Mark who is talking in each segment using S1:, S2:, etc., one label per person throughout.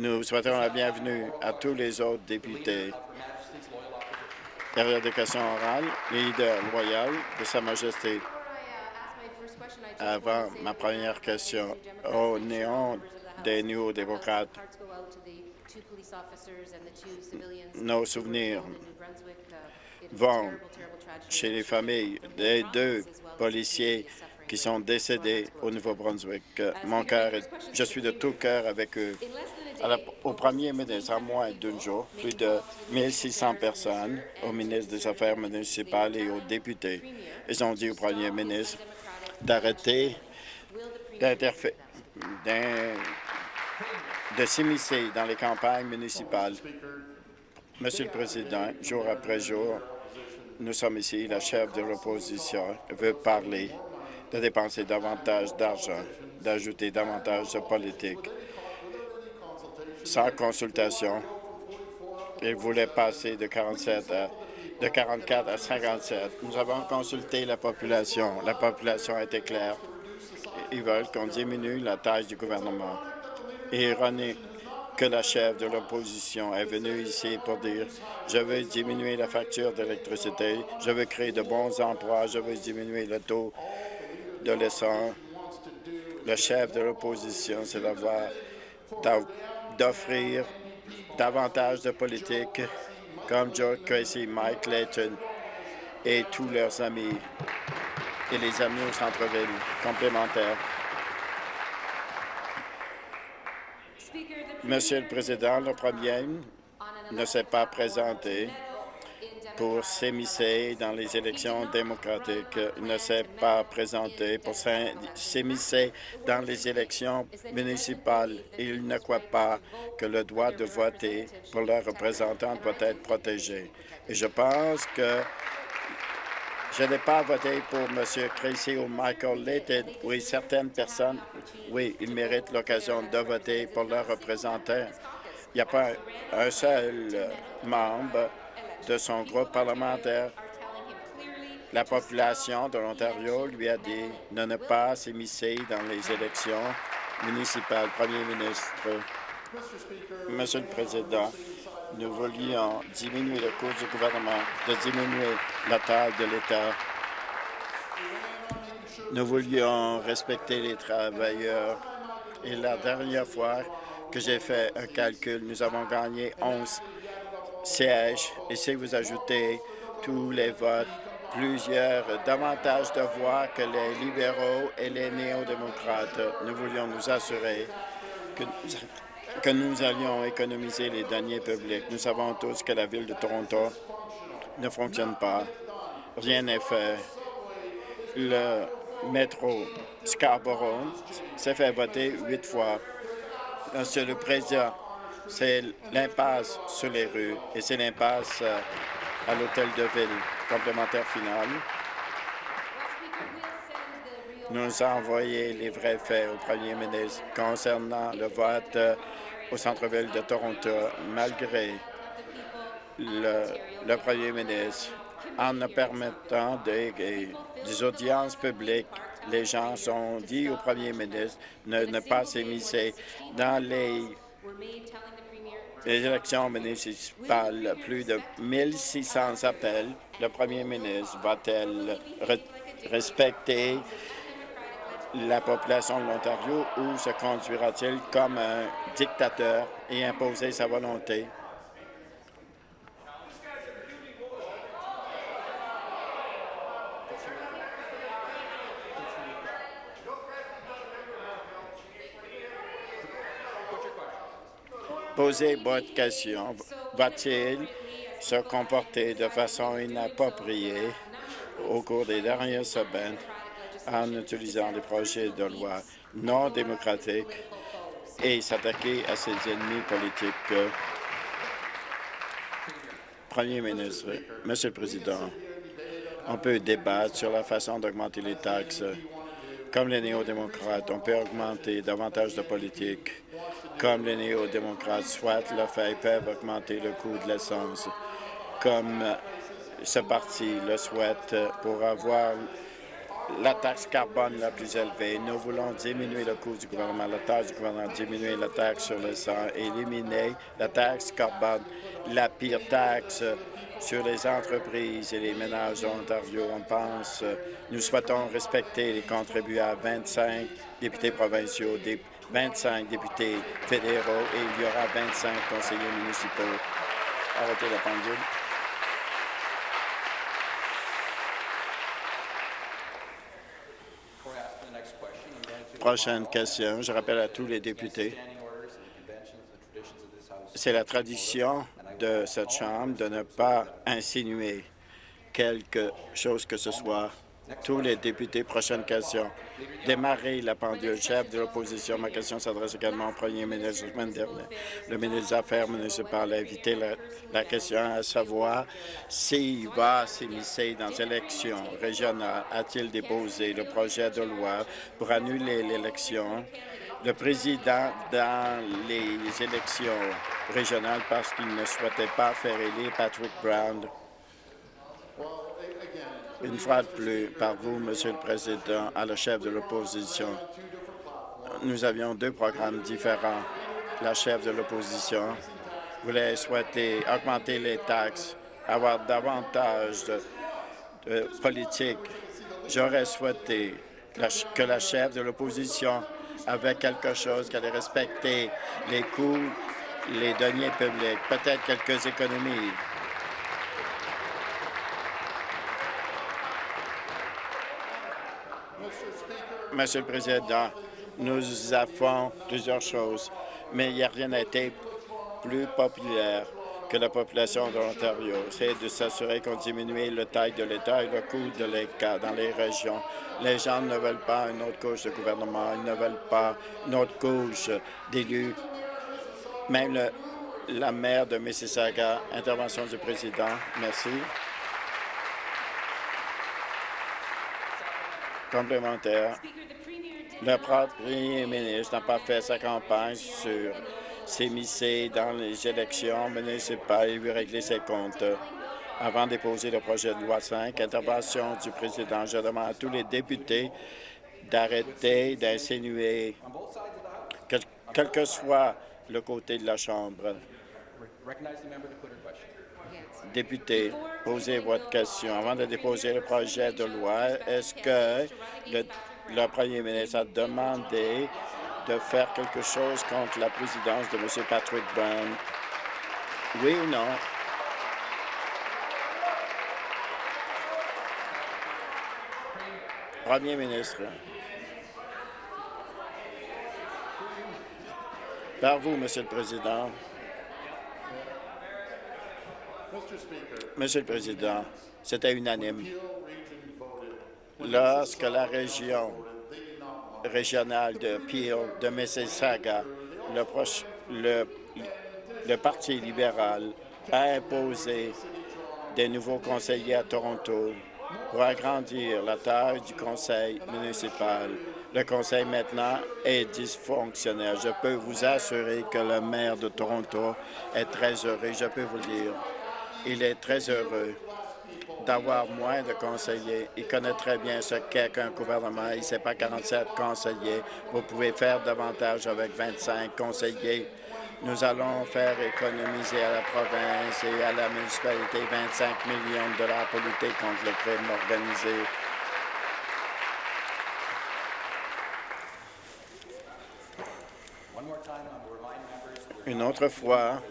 S1: Nous souhaitons la bienvenue à tous les autres députés. Période de questions orales, leader loyal de Sa Majesté. Avant ma première question, au néant des nouveaux démocrates, nos souvenirs vont chez les familles des deux policiers qui sont décédés au Nouveau-Brunswick. Mon cœur, je suis de tout cœur avec eux. au premier ministre, en moins d'un jour, plus de 1600 personnes, au ministre des Affaires municipales et aux députés, ils ont dit au premier ministre d'arrêter de s'immiscer dans les campagnes municipales. Monsieur le Président, jour après jour, nous sommes ici, la chef de l'opposition veut parler de dépenser davantage d'argent, d'ajouter davantage de politique. Sans consultation, il voulait passer de 47 de 44 à 57. Nous avons consulté la population. La population été claire. Ils veulent qu'on diminue la taille du gouvernement. ironique que la chef de l'opposition est venue ici pour dire « Je veux diminuer la facture d'électricité, je veux créer de bons emplois, je veux diminuer le taux de l'essence. » Le chef de l'opposition, c'est d'offrir davantage de politique comme George Tracy, Mike Layton et tous leurs amis et les amis au centre-ville complémentaires. Monsieur le Président, le premier ne s'est pas présenté pour s'émisser dans les élections démocratiques. Ne s'est pas présenté pour s'émisser dans les élections municipales. Il ne croit pas que le droit de voter pour leurs représentants doit être protégé. Et je pense que je n'ai pas voté pour M. Tracy ou Michael Layton. Oui, certaines personnes, oui, ils méritent l'occasion de voter pour leurs représentants. Il n'y a pas un seul membre de son groupe parlementaire. La population de l'Ontario lui a dit de ne pas s'immiscer dans les élections municipales. Premier ministre, Monsieur le Président, nous voulions diminuer le coût du gouvernement, de diminuer la taille de l'État. Nous voulions respecter les travailleurs. Et la dernière fois que j'ai fait un calcul, nous avons gagné 11 sièges. Et si vous ajoutez tous les votes, plusieurs, davantage de voix que les libéraux et les néo-démocrates, nous voulions nous assurer que que nous allions économiser les deniers publics. Nous savons tous que la Ville de Toronto ne fonctionne pas. Rien n'est fait. Le métro Scarborough s'est fait voter huit fois. Monsieur le Président, c'est l'impasse sur les rues et c'est l'impasse euh, à l'hôtel de ville. Complémentaire final. Nous avons envoyé les vrais faits au premier ministre concernant le vote euh, au centre-ville de Toronto, malgré le, premier ministre. En ne permettant des, des audiences publiques, les gens sont dit au premier ministre de ne pas s'émisser dans les les élections municipales, plus de 1600 appels. Le premier ministre va-t-elle respecter la population de l'Ontario ou se conduira-t-il comme un dictateur et imposer sa volonté? Posez votre question. Va-t-il se comporter de façon inappropriée au cours des dernières semaines en utilisant des projets de loi non démocratiques et s'attaquer à ses ennemis politiques. Premier ministre, Monsieur le Président, on peut débattre sur la façon d'augmenter les taxes. Comme les néo-démocrates, on peut augmenter davantage de politique. Comme les néo-démocrates souhaitent le faire, peuvent augmenter le coût de l'essence. Comme ce parti le souhaite pour avoir la taxe carbone la plus élevée. Nous voulons diminuer le coût du gouvernement, la taxe du gouvernement, diminuer la taxe sur le sang, éliminer la taxe carbone, la pire taxe sur les entreprises et les ménages d'Ontario. On pense, nous souhaitons respecter les contribuables 25 députés provinciaux, 25 députés fédéraux et il y aura 25 conseillers municipaux. Arrêtez la pendule. Prochaine question. Je rappelle à tous les députés, c'est la tradition de cette Chambre de ne pas insinuer quelque chose que ce soit. Tous les députés, prochaine question. Démarrer la pendule. Chef de l'opposition, ma question s'adresse également au premier ministre. Le ministre des Affaires municipales a invité la, question à savoir s'il va s'immiscer dans l'élection régionale. A-t-il déposé le projet de loi pour annuler l'élection le président dans les élections régionales parce qu'il ne souhaitait pas faire élire Patrick Brown? Une fois de plus, par vous, Monsieur le Président, à le chef de l'opposition, nous avions deux programmes différents. La chef de l'opposition voulait souhaiter augmenter les taxes, avoir davantage de, politique. J'aurais souhaité que la chef de l'opposition avait quelque chose, qu'elle respecter les coûts, les deniers publics, peut-être quelques économies. Monsieur le Président, nous avons plusieurs choses, mais il n'y a rien été plus populaire que la population de l'Ontario. C'est de s'assurer qu'on diminue le taille de l'État et le coût de l'État dans les régions. Les gens ne veulent pas une autre couche de gouvernement, ils ne veulent pas une autre couche d'élus. Même la maire de Mississauga, intervention du président. Merci. Complémentaire. Le premier ministre n'a pas fait sa campagne sur s'immiscer dans les élections municipales et lui régler ses comptes. Avant de déposer le projet de loi 5, intervention du président, je demande à tous les députés d'arrêter d'insinuer, quel, que soit le côté de la Chambre. Député, posez votre question. Avant de déposer le projet de loi, est-ce que le, premier ministre a demandé de faire quelque chose contre la présidence de M. Patrick Brown? Oui ou non? Premier ministre. Par vous, Monsieur le Président. Monsieur le Président, c'était unanime. Lorsque la région régional de Peel, de Mississauga, le, le Parti libéral a imposé des nouveaux conseillers à Toronto pour agrandir la taille du conseil municipal. Le conseil maintenant est dysfonctionnel. Je peux vous assurer que le maire de Toronto est très heureux. Je peux vous le dire. Il est très heureux d'avoir moins de conseillers. Il connaît très bien ce qu'est qu'un gouvernement. Il ne sait pas 47 conseillers. Vous pouvez faire davantage avec 25 conseillers. Nous allons faire économiser à la province et à la municipalité 25 millions de dollars pour lutter contre le crime organisé. Une autre fois,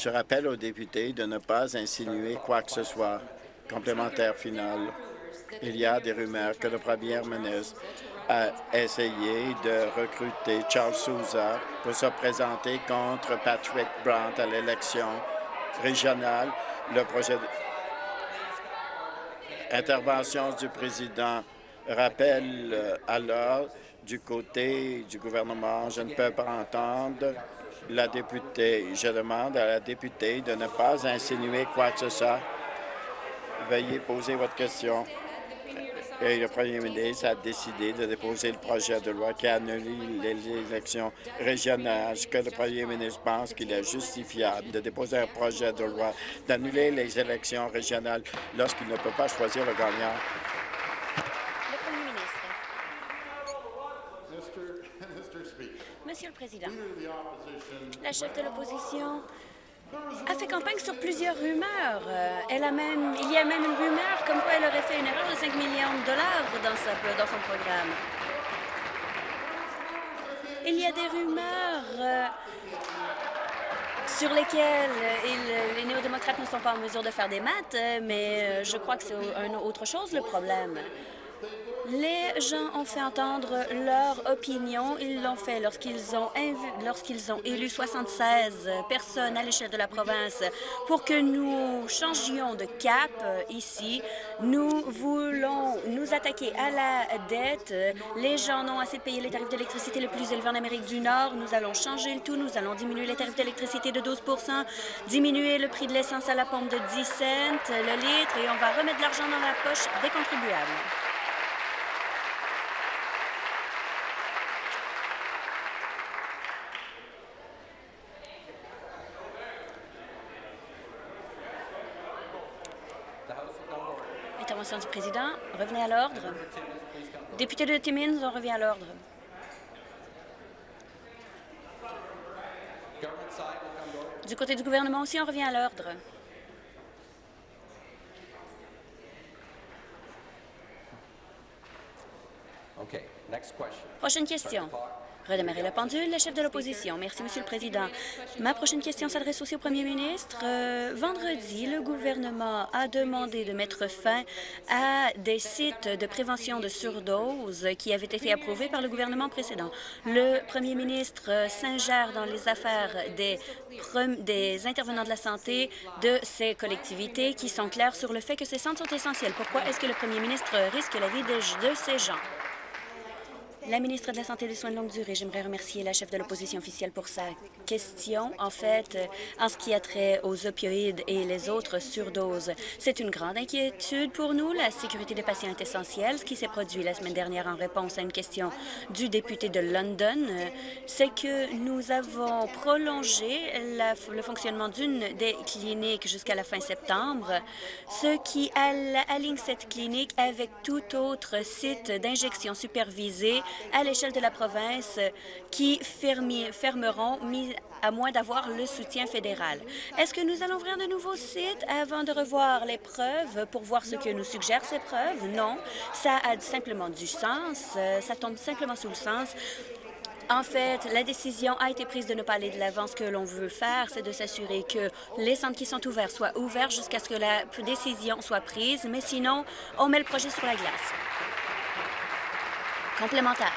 S1: je rappelle aux députés de ne pas insinuer quoi que ce soit. Complémentaire final. Il y a des rumeurs que le premier ministre a essayé de recruter Charles Souza pour se présenter contre Patrick Brandt à l'élection régionale. Le projet du président rappelle euh, alors du côté du gouvernement, je ne peux pas entendre la députée. Je demande à la députée de ne pas insinuer quoi que ce soit. Veuillez poser votre question. Et le premier ministre a décidé de déposer le projet de loi qui annule les élections régionales. Est-ce que le premier ministre pense qu'il est justifiable de déposer un projet de loi d'annuler les élections régionales lorsqu'il ne peut pas choisir le gagnant?
S2: Président. La chef de l'opposition a fait campagne sur plusieurs rumeurs. Euh, il y a même une rumeur comme quoi elle aurait fait une erreur de 5 millions de dollars dans, son programme. Il y a des rumeurs euh, sur lesquelles les néo-démocrates ne sont pas en mesure de faire des maths, mais je crois que c'est autre chose le problème. Les gens ont fait entendre leur opinion. Ils l'ont fait lorsqu'ils ont, lorsqu'ils ont élu 76 personnes à l'échelle de la province pour que nous changions de cap euh, ici. Nous voulons nous attaquer à la dette. Les gens n'ont assez payer les tarifs d'électricité les plus élevés en Amérique du Nord. Nous allons changer le tout. Nous allons diminuer les tarifs d'électricité de 12% diminuer le prix de l'essence à la pompe de 10 cents le litre et on va remettre l'argent dans la poche des contribuables. Du président. Revenez à l'ordre. Député de Timmins, on revient à l'ordre. Du côté du gouvernement aussi, on revient à l'ordre. Prochaine question. Redémarrer la pendule, le chef de l'opposition. Merci, Monsieur le Président. Ma prochaine question s'adresse aussi au premier ministre. Euh, vendredi, le gouvernement a demandé de mettre fin à des sites de prévention de surdose qui avaient été approuvés par le gouvernement précédent. Le premier ministre s'ingère dans les affaires des, intervenants de la santé de ces collectivités qui sont clairs sur le fait que ces centres sont essentiels. Pourquoi est-ce que le premier ministre risque la vie de ces gens? La ministre de la Santé et des Soins de longue durée, j'aimerais remercier la chef de l'opposition officielle pour sa question. En fait, en ce qui a trait aux opioïdes et les autres surdoses, c'est une grande inquiétude pour nous. La sécurité des patients est essentielle. Ce qui s'est produit la semaine dernière en réponse à une question du député de London, c'est que nous avons prolongé le fonctionnement d'une des cliniques jusqu'à la fin septembre, ce qui aligne cette clinique avec tout autre site d'injection supervisée à l'échelle de la province qui fermeront à moins d'avoir le soutien fédéral. Est-ce que nous allons ouvrir de nouveaux sites avant de revoir les preuves pour voir ce que nous suggèrent ces preuves? Non, ça a simplement du sens, ça tombe simplement sous le sens en fait, la décision a été prise de ne pas aller de l'avant. Ce que l'on veut faire, c'est de s'assurer que les centres qui sont ouverts soient ouverts jusqu'à ce que la décision soit prise, mais sinon, on met le projet sur la glace. Complémentaire.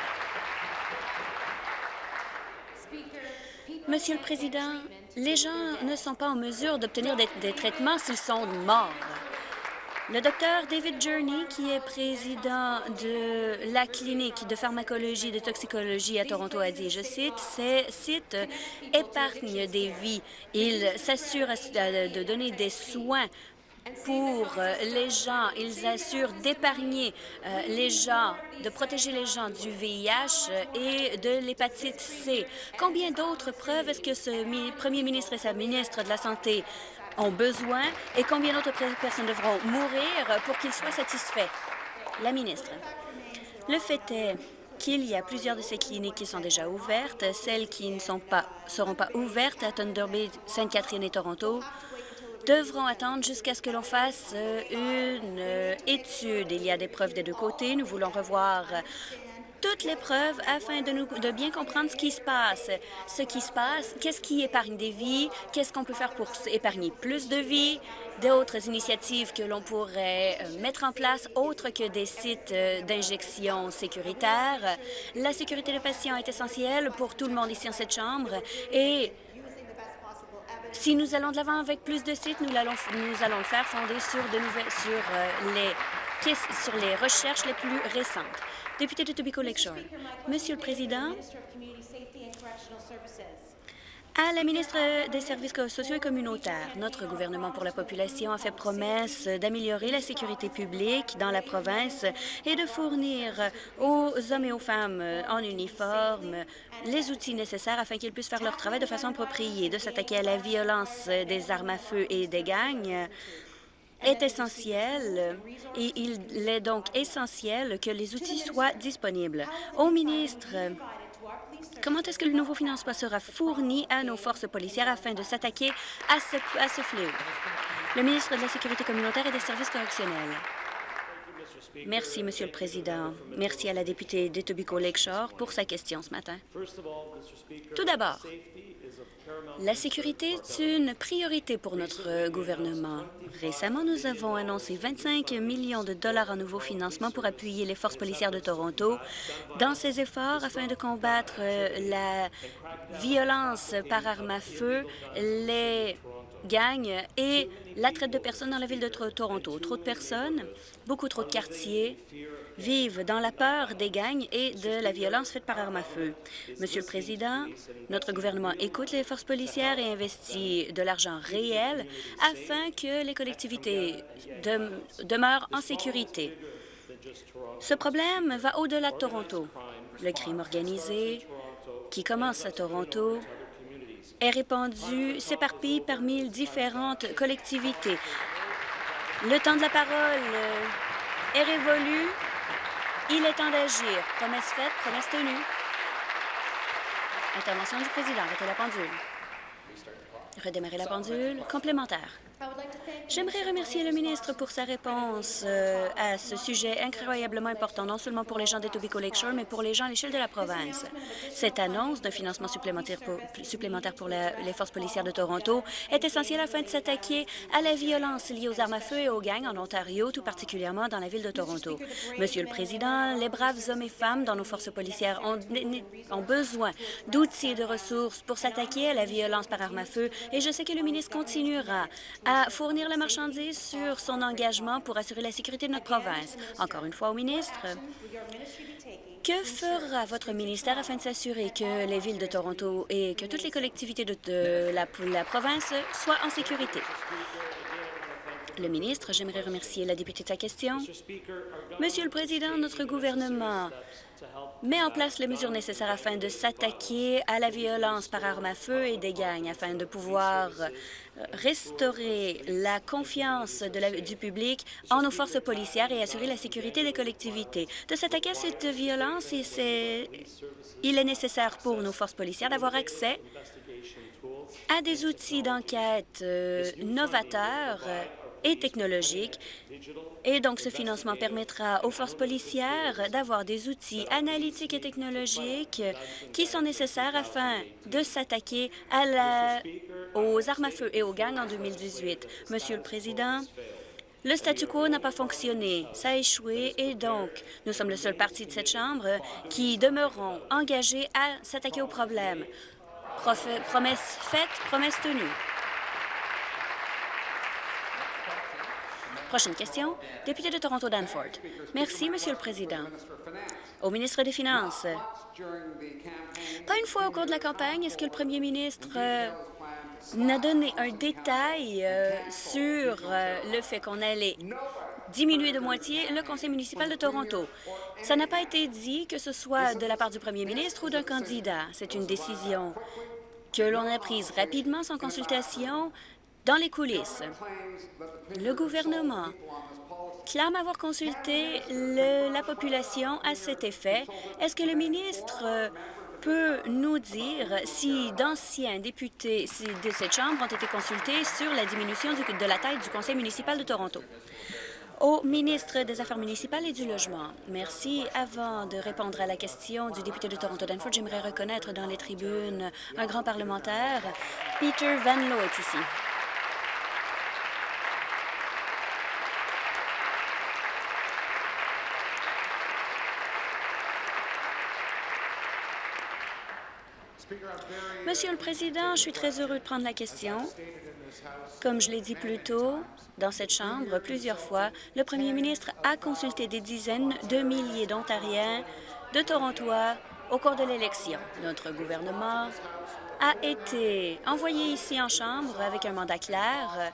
S2: Monsieur le Président, les gens ne sont pas en mesure d'obtenir des, traitements s'ils sont morts. Le docteur David Journey, qui est président de la clinique de pharmacologie et de toxicologie à Toronto, a dit, je cite, « Ces sites épargnent des vies. Ils s'assurent de donner des soins pour euh, les gens. Ils assurent d'épargner euh, les gens, de protéger les gens du VIH euh, et de l'hépatite C. Combien d'autres preuves est-ce que ce premier ministre et sa ministre de la Santé ont besoin et combien d'autres personnes devront mourir pour qu'ils soient satisfaits? La ministre. Le fait est qu'il y a plusieurs de ces cliniques qui sont déjà ouvertes. Celles qui ne sont pas, seront pas ouvertes à Thunder Bay, Sainte-Catherine et Toronto devront attendre jusqu'à ce que l'on fasse euh, une euh, étude. Il y a des preuves des deux côtés. Nous voulons revoir toutes les preuves afin de, nous, bien comprendre ce qui se passe. Ce qui se passe, qu'est-ce qui épargne des vies, qu'est-ce qu'on peut faire pour épargner plus de vies, d'autres initiatives que l'on pourrait euh, mettre en place autres que des sites d'injection sécuritaires. La sécurité des patients est essentielle pour tout le monde ici en cette Chambre si nous allons de l'avant avec plus de sites, nous allons, nous allons le faire fonder sur, de nouvelles, sur, euh, les, sur les recherches les plus récentes. Député de Tobacco Lakeshore. Monsieur le Président, à la ministre des Services sociaux et communautaires, notre gouvernement pour la population a fait promesse d'améliorer la sécurité publique dans la province et de fournir aux hommes et aux femmes en uniforme les outils nécessaires afin qu'ils puissent faire leur travail de façon appropriée, de s'attaquer à la violence des armes à feu et des gangs est essentiel et il est donc essentiel que les outils soient disponibles. Au ministre Comment est-ce que le nouveau financement sera fourni à nos forces policières afin de s'attaquer à ce, fléau? Le ministre de la Sécurité communautaire et des services correctionnels. Merci, Monsieur le Président. Merci à la députée d'Etobicoke Lakeshore pour sa question ce matin. Tout d'abord, la sécurité est une priorité pour notre gouvernement. Récemment, nous avons annoncé 25 millions de dollars en nouveau financement pour appuyer les forces policières de Toronto dans ces efforts afin de combattre euh, la violence par arme à feu, les gangs et la traite de personnes dans la ville de Toronto. Trop de personnes, beaucoup trop de quartiers vivent dans la peur des gangs et de la violence faite par arme à feu. Monsieur le Président, notre gouvernement écoute les forces policières et investit de l'argent réel afin que les collectivités demeurent en sécurité. Ce problème va au-delà de Toronto. Le crime organisé qui commence à Toronto est répandu, s'éparpille parmi différentes collectivités. Le temps de la parole est révolu. Il est temps d'agir. Promesse faite, promesse tenue. Intervention du président. Arrêtez la pendule. Redémarrer la pendule. Complémentaire. J'aimerais remercier le ministre pour sa réponse euh, à ce sujet incroyablement important, non seulement pour les gens d'Etobicoke Lakeshore, mais pour les gens à l'échelle de la province. Cette annonce d'un financement supplémentaire pour, les forces policières de Toronto est essentielle afin de s'attaquer à la violence liée aux armes à feu et aux gangs en Ontario, tout particulièrement dans la ville de Toronto. Monsieur le Président, les braves hommes et femmes dans nos forces policières ont, besoin d'outils et de ressources pour s'attaquer à la violence par arme à feu et je sais que le ministre continuera à fournir la marchandise sur son engagement pour assurer la sécurité de notre province. Encore une fois au ministre, que fera votre ministère afin de s'assurer que les villes de Toronto et que toutes les collectivités de, la, la province soient en sécurité? Le ministre, j'aimerais remercier la députée de sa question. Monsieur le Président, notre gouvernement met en place les mesures nécessaires afin de s'attaquer à la violence par arme à feu et des gangs, afin de pouvoir restaurer la confiance du public en nos forces policières et assurer la sécurité des collectivités. De s'attaquer à cette violence, il est nécessaire pour nos forces policières d'avoir accès à des outils d'enquête euh, novateurs et technologiques. Et donc, ce financement permettra aux forces policières d'avoir des outils analytiques et technologiques qui sont nécessaires afin de s'attaquer aux armes à feu et aux gangs en 2018. Monsieur le Président, le statu quo n'a pas fonctionné, ça a échoué et donc nous sommes le seul parti de cette Chambre qui demeureront engagés à s'attaquer au problème. promesse faite, promesse tenue. Prochaine question, député de Toronto Danford. Merci, Monsieur le Président. Au ministre des Finances, pas une fois au cours de la campagne, est-ce que le premier ministre euh, n'a donné un détail euh, sur euh, le fait qu'on allait diminuer de moitié le conseil municipal de Toronto? Ça n'a pas été dit que ce soit de la part du premier ministre ou d'un candidat. C'est une décision que l'on a prise rapidement sans consultation dans les coulisses, le gouvernement clame avoir consulté la population à cet effet. Est-ce que le ministre peut nous dire si d'anciens députés de cette Chambre ont été consultés sur la diminution de la taille du conseil municipal de Toronto? Au ministre des Affaires municipales et du Logement, merci. Avant de répondre à la question du député de Toronto-Danford, j'aimerais reconnaître dans les tribunes un grand parlementaire. Peter Van est ici. Monsieur le Président, je suis très heureux de prendre la question. Comme je l'ai dit plus tôt, dans cette Chambre, plusieurs fois, le premier ministre a consulté des dizaines de milliers d'Ontariens, de Torontois, au cours de l'élection. Notre gouvernement a été envoyé ici en Chambre avec un mandat clair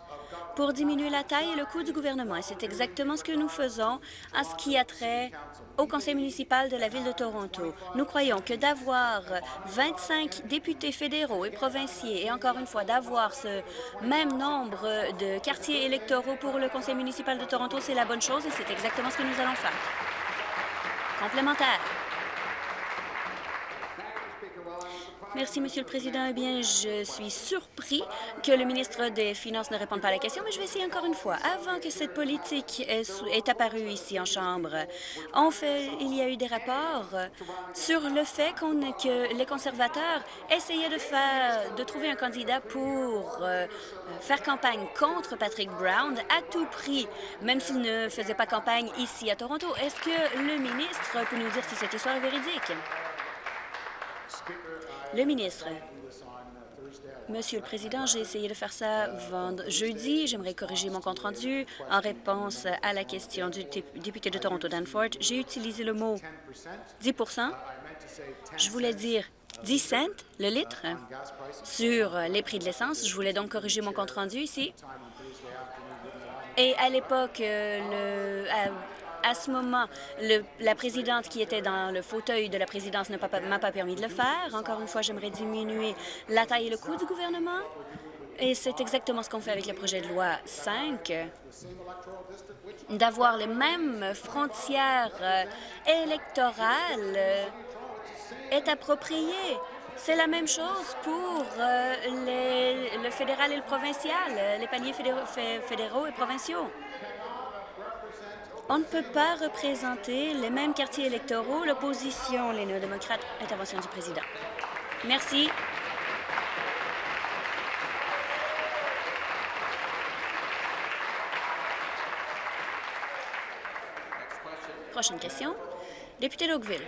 S2: pour diminuer la taille et le coût du gouvernement. Et c'est exactement ce que nous faisons à ce qui a trait au conseil municipal de la Ville de Toronto. Nous croyons que d'avoir 25 députés fédéraux et provinciaux et encore une fois d'avoir ce même nombre de quartiers électoraux pour le conseil municipal de Toronto, c'est la bonne chose et c'est exactement ce que nous allons faire. Complémentaire. Merci, Monsieur le Président. Eh bien, je suis surpris que le ministre des Finances ne réponde pas à la question, mais je vais essayer encore une fois. Avant que cette politique est, apparue ici en Chambre, il y a eu des rapports sur le fait que les conservateurs essayaient de, faire, de trouver un candidat pour euh, faire campagne contre Patrick Brown à tout prix, même s'il ne faisait pas campagne ici à Toronto. Est-ce que le ministre peut nous dire si cette histoire est véridique? Le ministre. Monsieur le Président, j'ai essayé de faire ça jeudi. J'aimerais corriger mon compte-rendu en réponse à la question du député de Toronto Danforth. J'ai utilisé le mot 10% Je voulais dire 10 cents le litre sur les prix de l'essence. Je voulais donc corriger mon compte-rendu ici. Et à l'époque, euh, le, à ce moment, la présidente qui était dans le fauteuil de la présidence ne m'a pas permis de le faire. Encore une fois, j'aimerais diminuer la taille et le coût du gouvernement. Et c'est exactement ce qu'on fait avec le projet de loi 5, d'avoir les mêmes frontières euh, électorales euh, est approprié. C'est la même chose pour euh, le fédéral et le provincial, les paliers fédéraux et provinciaux. On ne peut pas représenter les mêmes quartiers électoraux, l'opposition, les néo-démocrates. Intervention du président. Merci. Prochaine question. Député d'Oakville.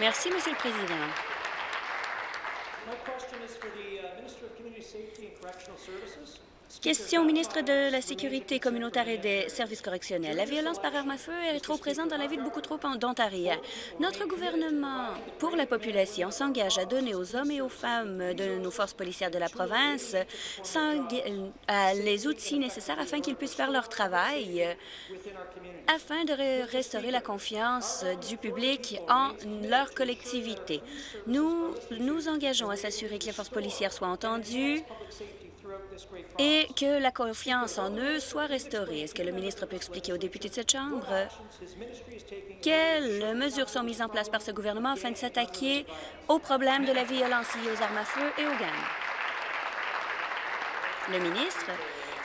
S2: Merci, Monsieur le Président. Question au ministre de la Sécurité communautaire et des services correctionnels. La violence par arme à feu est trop présente dans la vie de beaucoup trop d'Ontariens. Notre gouvernement, pour la population, s'engage à donner aux hommes et aux femmes de nos forces policières de la province les outils nécessaires afin qu'ils puissent faire leur travail, afin de restaurer la confiance du public en leur collectivité. Nous nous engageons à s'assurer que les forces policières soient entendues, et que la confiance en eux soit restaurée. Est-ce que le ministre peut expliquer aux députés de cette Chambre? Quelles mesures sont mises en place par ce gouvernement afin de s'attaquer au problème de la violence liée aux armes à feu et aux gangs? Le ministre.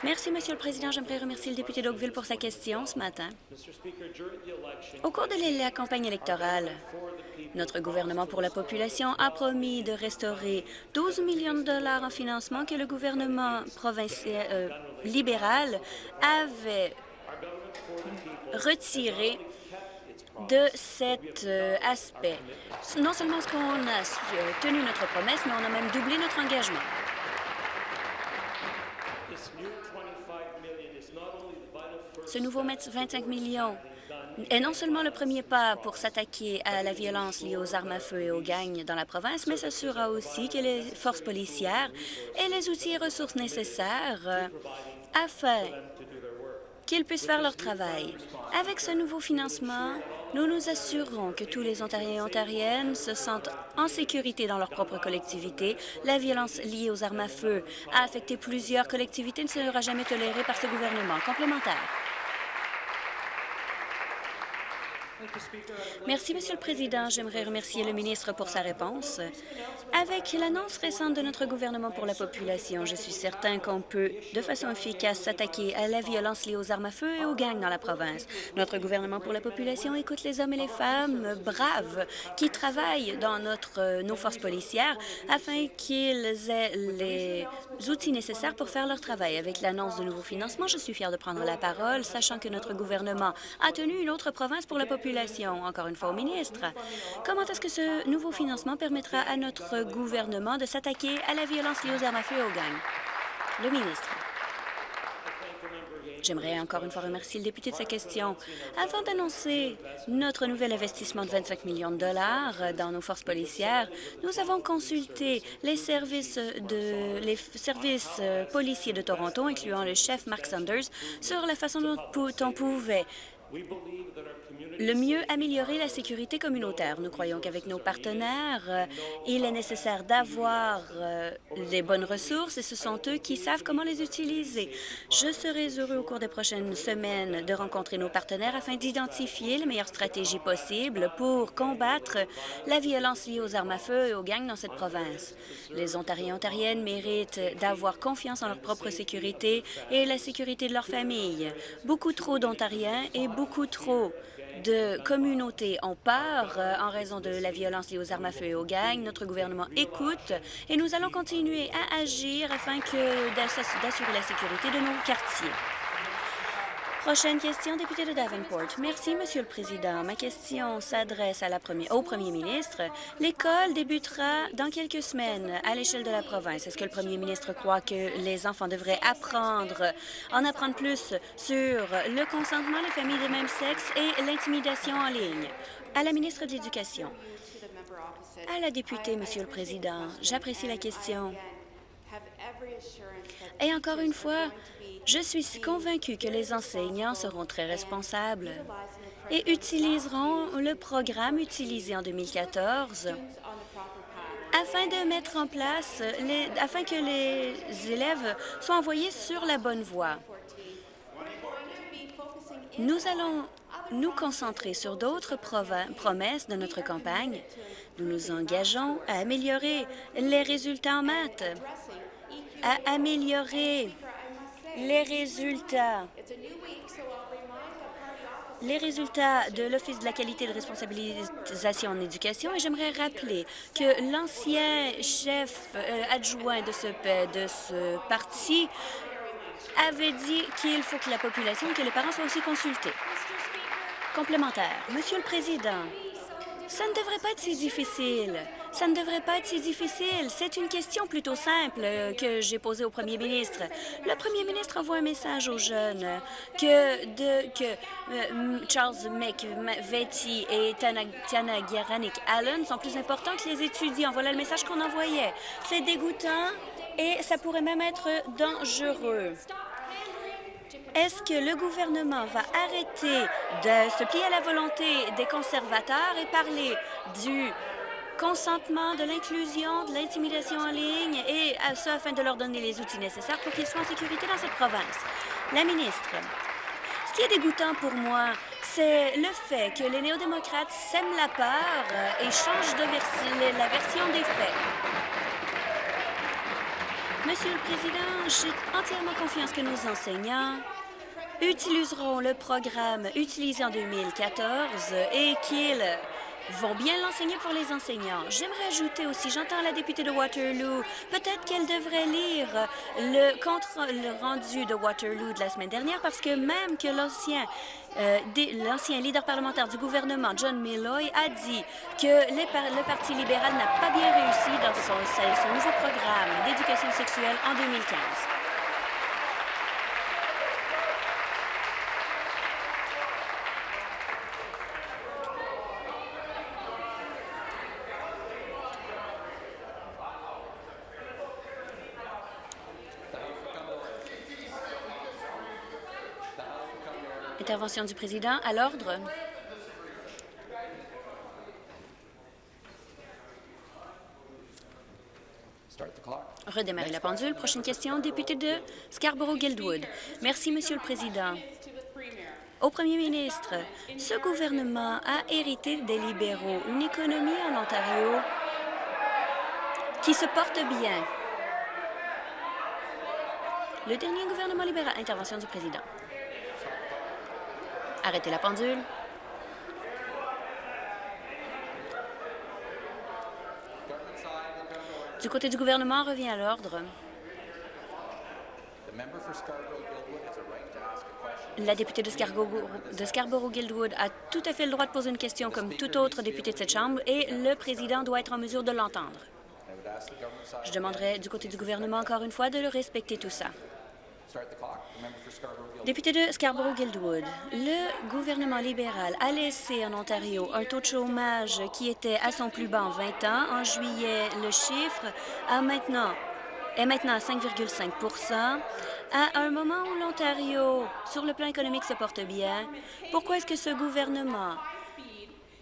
S2: Merci, Monsieur le Président. J'aimerais remercier le député d'Oakville pour sa question ce matin. Au cours de la campagne électorale, notre gouvernement pour la population a promis de restaurer 12 millions de dollars en financement que le gouvernement provincial euh, libéral avait retiré de cet euh, aspect. Non seulement est-ce qu'on a euh, tenu notre promesse, mais on a même doublé notre engagement. Ce nouveau 25 millions est non seulement le premier pas pour s'attaquer à la violence liée aux armes à feu et aux gangs dans la province, mais s'assurera aussi que les forces policières aient les outils et ressources nécessaires euh, afin qu'ils puissent faire leur travail. Avec ce nouveau financement, nous nous assurerons que tous les Ontariens et Ontariennes se sentent en sécurité dans leur propre collectivité. La violence liée aux armes à feu a affecté plusieurs collectivités et ne sera jamais tolérée par ce gouvernement. Complémentaire. Merci, Monsieur le Président. J'aimerais remercier le ministre pour sa réponse. Avec l'annonce récente de notre gouvernement pour la population, je suis certain qu'on peut, de façon efficace, s'attaquer à la violence liée aux armes à feu et aux gangs dans la province. Notre gouvernement pour la population écoute les hommes et les femmes braves qui travaillent dans notre, nos forces policières afin qu'ils aient les outils nécessaires pour faire leur travail. Avec l'annonce de nouveaux financements, je suis fière de prendre la parole, sachant que notre gouvernement a tenu une autre province pour la population encore une fois au ministre. Comment est-ce que ce nouveau financement permettra à notre gouvernement de s'attaquer à la violence liée aux armes à feu et aux gangs? Le ministre. J'aimerais encore une fois remercier le député de sa question. Avant d'annoncer notre nouvel investissement de 25 millions de dollars dans nos forces policières, nous avons consulté les services, les services policiers de Toronto, incluant le chef Mark Sanders, sur la façon dont on pouvait le mieux améliorer la sécurité communautaire. Nous croyons qu'avec nos partenaires, euh, il est nécessaire d'avoir euh, les bonnes ressources et ce sont eux qui savent comment les utiliser. Je serai heureux au cours des prochaines semaines de rencontrer nos partenaires afin d'identifier les meilleures stratégies possibles pour combattre la violence liée aux armes à feu et aux gangs dans cette province. Les Ontariens et Ontariennes méritent d'avoir confiance en leur propre sécurité et la sécurité de leur famille. Beaucoup trop d'Ontariens et beaucoup trop de communautés ont peur euh, en raison de la violence liée aux armes à feu et aux gangs. Notre gouvernement écoute et nous allons continuer à agir afin d'assurer la sécurité de nos quartiers. Prochaine question, député de Davenport. Merci, Monsieur le Président. Ma question s'adresse au Premier ministre. L'école débutera dans quelques semaines à l'échelle de la province. Est-ce que le Premier ministre croit que les enfants devraient apprendre, en apprendre plus sur le consentement, les familles de même sexe et l'intimidation en ligne? À la ministre de l'Éducation. À la députée, Monsieur le Président, j'apprécie la question. Et encore une fois, je suis convaincue que les enseignants seront très responsables et utiliseront le programme utilisé en 2014 afin de mettre en place, les, afin que les élèves soient envoyés sur la bonne voie. Nous allons nous concentrer sur d'autres promesses de notre campagne. Nous nous engageons à améliorer les résultats en maths, à améliorer les résultats les résultats de l'Office de la qualité de responsabilisation en éducation et j'aimerais rappeler que l'ancien chef euh, adjoint de ce, de ce parti avait dit qu'il faut que la population et que les parents soient aussi consultés. Complémentaire. Monsieur le Président, ça ne devrait pas être si difficile. Ça ne devrait pas être si difficile. C'est une question plutôt simple euh, que j'ai posée au premier ministre. Le premier ministre envoie un message aux jeunes que, euh, Charles McVetti et Tiana Garanik Allen sont plus importants que les étudiants. Voilà le message qu'on envoyait. C'est dégoûtant et ça pourrait même être dangereux. Est-ce que le gouvernement va arrêter de se plier à la volonté des conservateurs et parler du consentement, de l'inclusion, de l'intimidation en ligne, et à ça afin de leur donner les outils nécessaires pour qu'ils soient en sécurité dans cette province. La ministre, ce qui est dégoûtant pour moi, c'est le fait que les néo-démocrates sèment la peur et changent de la version des faits. Monsieur le Président, j'ai entièrement confiance que nos enseignants utiliseront le programme utilisé en 2014 et qu'ils vont bien l'enseigner pour les enseignants. J'aimerais ajouter aussi, j'entends la députée de Waterloo, peut-être qu'elle devrait lire le rendu de Waterloo de la semaine dernière parce que même que l'ancien euh, l'ancien leader parlementaire du gouvernement, John Milloy, a dit que le Parti libéral n'a pas bien réussi dans son nouveau programme d'éducation sexuelle en 2015. Intervention du président à l'ordre. Redémarrer la pendule. Prochaine question, député de Scarborough-Guildwood. Merci, Monsieur le Président. Au premier ministre, ce gouvernement a hérité des libéraux une économie en Ontario qui se porte bien. Le dernier gouvernement libéral. Intervention du président. Arrêtez la pendule. Du côté du gouvernement, revient à l'ordre. La députée de Scarborough-Guildwood a tout à fait le droit de poser une question comme tout autre député de cette Chambre et le président doit être en mesure de l'entendre. Je demanderai du côté du gouvernement encore une fois de le respecter tout ça. Député de Scarborough-Guildwood, le gouvernement libéral a laissé en Ontario un taux de chômage qui était à son plus bas en 20 ans. En juillet, le chiffre est maintenant à 5,5% À un moment où l'Ontario, sur le plan économique, se porte bien, pourquoi est-ce que ce gouvernement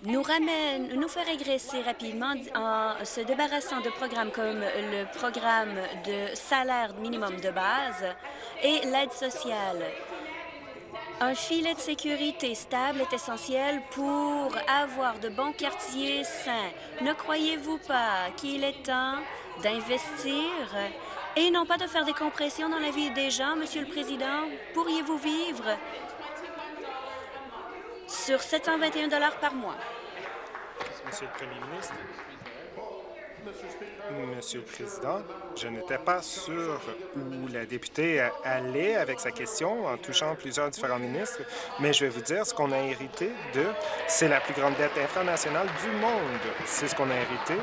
S2: nous ramène, nous fait régresser rapidement en se débarrassant de programmes comme le programme de salaire minimum de base et l'aide sociale. Un filet de sécurité stable est essentiel pour avoir de bons quartiers sains. Ne croyez-vous pas qu'il est temps d'investir et non pas de faire des compressions dans la vie des gens, Monsieur le Président? Pourriez-vous vivre sur 721 par mois?
S3: Monsieur le Premier ministre. Monsieur le Président, je n'étais pas sûr où la députée allait avec sa question en touchant plusieurs différents ministres, mais je vais vous dire ce qu'on a hérité de, c'est la plus grande dette infranationale du monde. C'est ce qu'on a hérité.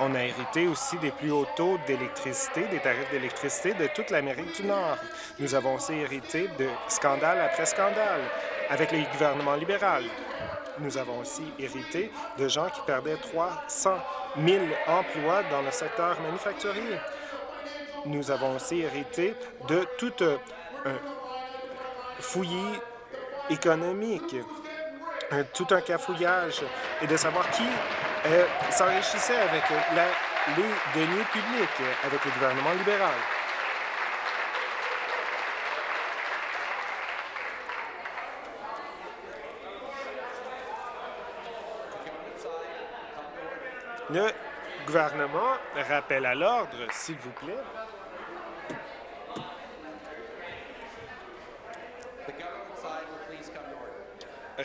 S3: On a hérité aussi des plus hauts taux d'électricité, des tarifs d'électricité de toute l'Amérique du Nord. Nous avons aussi hérité de scandale après scandale avec les gouvernements libéraux. Nous avons aussi hérité de gens qui perdaient 300 000 emplois dans le secteur manufacturier. Nous avons aussi hérité de tout un fouillis économique, tout un cafouillage, et de savoir qui euh, s'enrichissait avec les deniers publics, avec le gouvernement libéral. Le gouvernement rappelle à l'ordre, s'il vous plaît.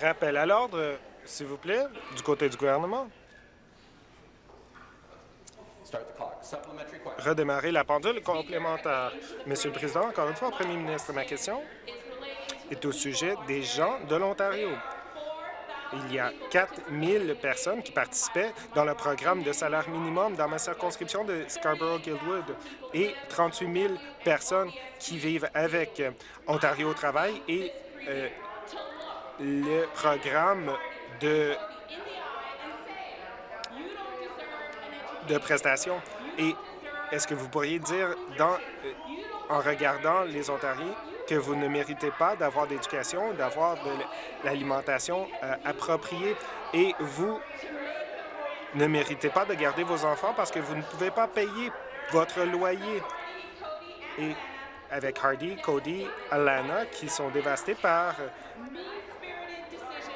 S3: Rappel à l'ordre, s'il vous plaît, du côté du gouvernement. Redémarrer la pendule complémentaire. Monsieur le Président, encore une fois, Premier ministre, ma question est au sujet des gens de l'Ontario. Il y a 4 000 personnes qui participaient dans le programme de salaire minimum dans ma circonscription de Scarborough-Guildwood et 38 000 personnes qui vivent avec. Ontario Travail et euh, le programme de, de prestations. Et est-ce que vous pourriez dire, euh, en regardant les Ontariens, que vous ne méritez pas d'avoir d'éducation, d'avoir de l'alimentation euh, appropriée et vous ne méritez pas de garder vos enfants parce que vous ne pouvez pas payer votre loyer? Et avec Hardy, Cody, Alana, qui sont dévastés par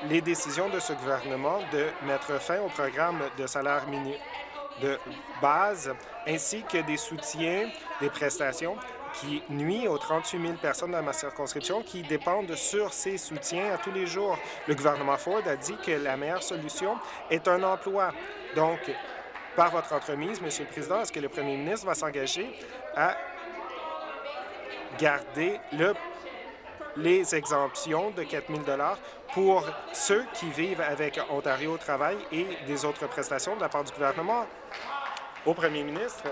S3: les décisions de ce gouvernement de mettre fin au programme de salaire mini de base, ainsi que des soutiens, des prestations qui nuit aux 38 000 personnes dans ma circonscription qui dépendent sur ces soutiens à tous les jours. Le gouvernement Ford a dit que la meilleure solution est un emploi. Donc, par votre entremise, Monsieur le Président, est-ce que le premier ministre va s'engager à garder le, les exemptions de 4 000 pour ceux qui vivent avec Ontario au travail et des autres prestations de la part du gouvernement? Au premier ministre,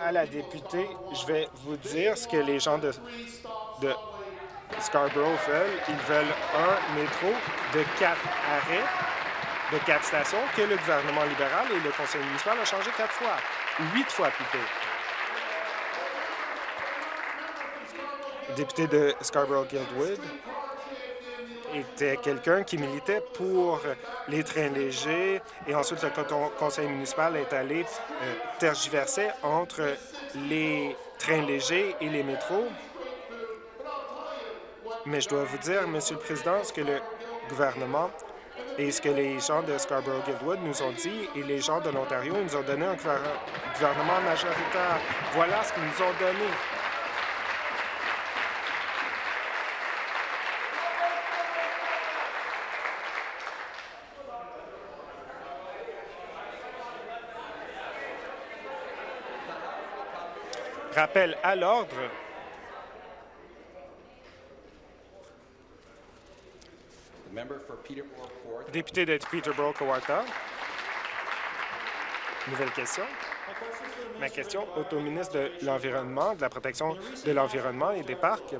S3: à la députée, je vais vous dire ce que les gens de, Scarborough veulent. Ils veulent un métro de quatre arrêts, de quatre stations, que le gouvernement libéral et le conseil municipal ont changé quatre fois, huit fois plutôt. Député de Scarborough-Guildwood, était quelqu'un qui militait pour les trains légers et ensuite le conseil municipal est allé euh, tergiverser entre les trains légers et les métros. Mais je dois vous dire, Monsieur le Président, ce que le gouvernement et ce que les gens de Scarborough-Guildwood nous ont dit et les gens de l'Ontario nous ont donné un gouvernement majoritaire. Voilà ce qu'ils nous ont donné. Rappel à l'ordre. Député de Peterborough-Kawartha. Nouvelle question. Ma question est au ministre de l'Environnement, de la protection de l'environnement et des parcs.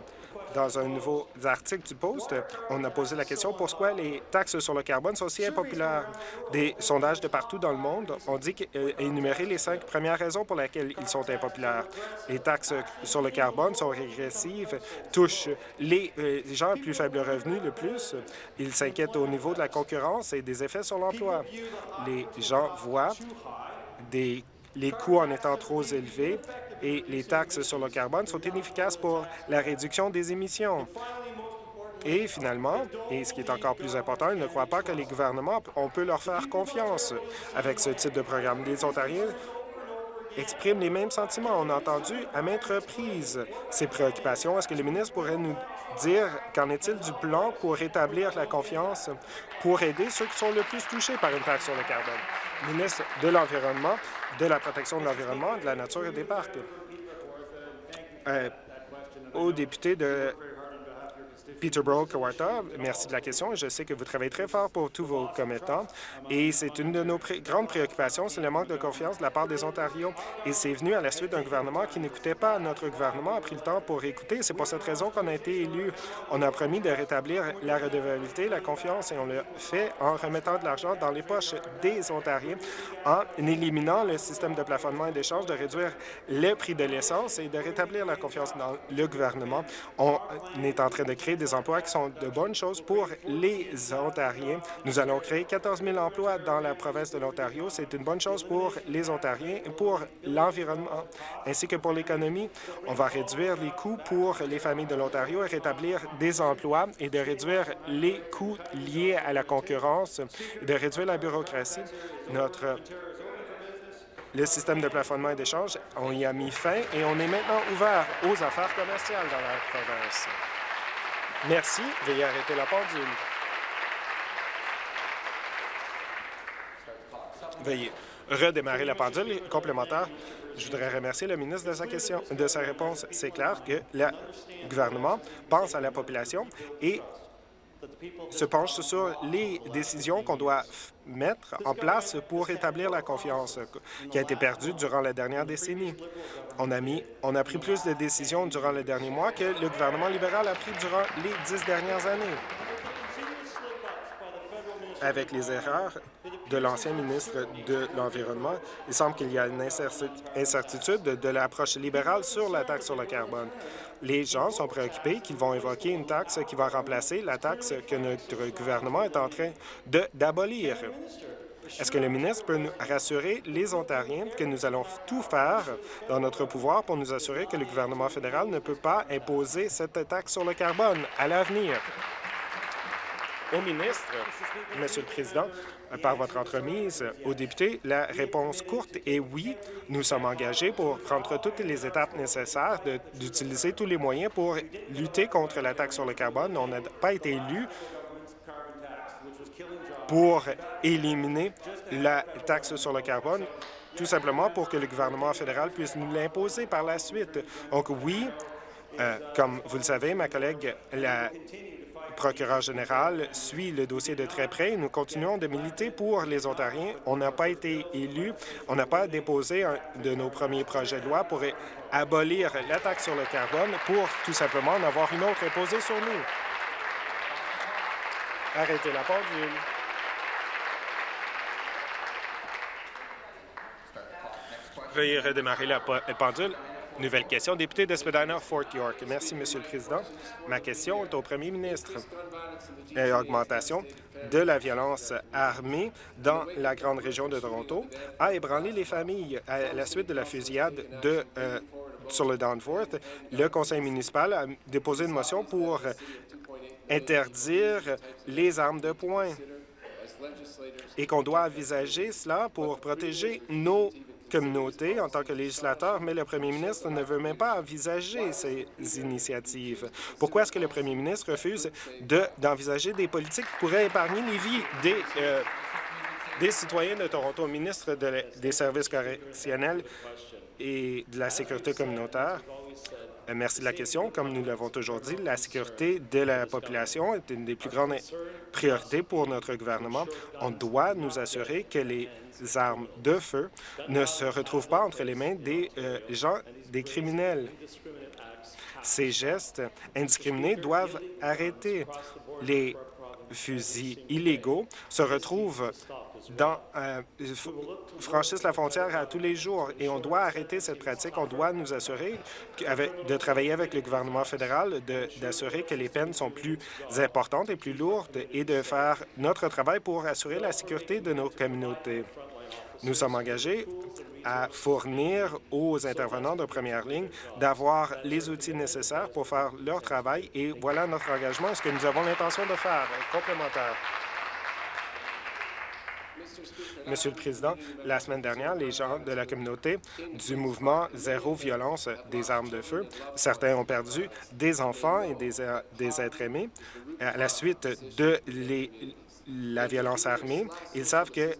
S3: Dans un nouveau article du Post, on a posé la question pourquoi les taxes sur le carbone sont si impopulaires? Des sondages de partout dans le monde ont dit énumérer les cinq premières raisons pour lesquelles ils sont impopulaires. Les taxes sur le carbone sont régressives, touchent les, euh, gens à plus faible revenu le plus. Ils s'inquiètent au niveau de la concurrence et des effets sur l'emploi. Les gens voient des les coûts en étant trop élevés et les taxes sur le carbone sont inefficaces pour la réduction des émissions. Et finalement, et ce qui est encore plus important, ils ne croient pas que les gouvernements, on peut leur faire confiance avec ce type de programme. Les Ontariens expriment les mêmes sentiments. On a entendu à maintes reprises ces préoccupations. Est-ce que le ministre pourrait nous dire qu'en est-il du plan pour rétablir la confiance pour aider ceux qui sont le plus touchés par une taxe sur le carbone? Ministre de l'Environnement, de la protection de l'environnement, de la nature et des parcs. Euh, de Peterborough, Kawarta, merci de la question. Je sais que vous travaillez très fort pour tous vos commettants et c'est une de nos grandes préoccupations, c'est le manque de confiance de la part des Ontariens. Et c'est venu à la suite d'un gouvernement qui n'écoutait pas. Notre gouvernement a pris le temps pour écouter. C'est pour cette raison qu'on a été élu. On a promis de rétablir la redevabilité, la confiance et on l'a fait en remettant de l'argent dans les poches des Ontariens, en éliminant le système de plafonnement et d'échange, de réduire le prix de l'essence et de rétablir la confiance dans le gouvernement. On est en train de créer des emplois qui sont de bonnes choses pour les Ontariens. Nous allons créer 14 000 emplois dans la province de l'Ontario. C'est une bonne chose pour les Ontariens pour l'environnement, ainsi que pour l'économie. On va réduire les coûts pour les familles de l'Ontario et rétablir des emplois et de réduire les coûts liés à la concurrence de réduire la bureaucratie. Notre le système de plafonnement et d'échange, on y a mis fin et on est maintenant ouvert aux affaires commerciales dans la province. Merci. Veuillez arrêter la pendule. Veuillez redémarrer la pendule. Complémentaire, je voudrais remercier le ministre de sa question, de sa réponse. C'est clair que le gouvernement pense à la population et se penche sur les décisions qu'on doit mettre en place pour rétablir la confiance qui a été perdue durant la dernière décennie. On a, pris plus de décisions durant les derniers mois que le gouvernement libéral a pris durant les dix dernières années. Avec les erreurs de l'ancien ministre de l'Environnement, il semble qu'il y a une incertitude de l'approche libérale sur la taxe sur le carbone les gens sont préoccupés qu'ils vont évoquer une taxe qui va remplacer la taxe que notre gouvernement est en train d'abolir. Est-ce que le ministre peut nous rassurer les Ontariens que nous allons tout faire dans notre pouvoir pour nous assurer que le gouvernement fédéral ne peut pas imposer cette taxe sur le carbone à l'avenir? Au ministre, Monsieur le Président, par votre entremise aux députés, la réponse courte est oui. Nous sommes engagés pour prendre toutes les étapes nécessaires d'utiliser tous les moyens pour lutter contre la taxe sur le carbone. On n'a pas été élu pour éliminer la taxe sur le carbone, tout simplement pour que le gouvernement fédéral puisse nous l'imposer par la suite. Donc oui, euh, comme vous le savez, ma collègue, la procureur général suit le dossier de très près. Nous continuons de militer pour les Ontariens. On n'a pas été élus. On n'a pas déposé un de nos premiers projets de loi pour abolir la taxe sur le carbone pour tout simplement en avoir une autre imposée sur nous. Arrêtez la pendule. Veuillez redémarrer la pendule. Nouvelle question. Député de Spadina, Fort York. Merci, Monsieur le Président. Ma question est au premier ministre. L'augmentation de la violence armée dans la grande région de Toronto a ébranlé les familles à la suite de la fusillade de, euh, sur le Danforth. Le conseil municipal a déposé une motion pour interdire les armes de poing et qu'on doit envisager cela pour protéger nos communauté en tant que législateur, mais le premier ministre ne veut même pas envisager ces initiatives. Pourquoi est-ce que le premier ministre refuse d'envisager des politiques qui pourraient épargner les vies des, euh, des citoyens de Toronto? Ministre des Services correctionnels et de la Sécurité communautaire, merci de la question. Comme nous l'avons toujours dit, la sécurité de la population est une des plus grandes priorités pour notre gouvernement. On doit nous assurer que les armes de feu ne se retrouvent pas entre les mains des euh, gens, des criminels. Ces gestes indiscriminés doivent arrêter. Les fusils illégaux se retrouvent euh, franchissent la frontière à tous les jours et on doit arrêter cette pratique. On doit nous assurer de travailler avec le gouvernement fédéral, d'assurer que les peines sont plus importantes et plus lourdes et de faire notre travail pour assurer la sécurité de nos communautés. Nous sommes engagés à fournir aux intervenants de première ligne d'avoir les outils nécessaires pour faire leur travail et voilà notre engagement, ce que nous avons l'intention de faire. Complémentaire. Monsieur le Président, la semaine dernière, les gens de la communauté du mouvement Zéro violence des armes de feu, certains ont perdu des enfants et des, euh, êtres aimés à la suite de la violence armée. Ils savent que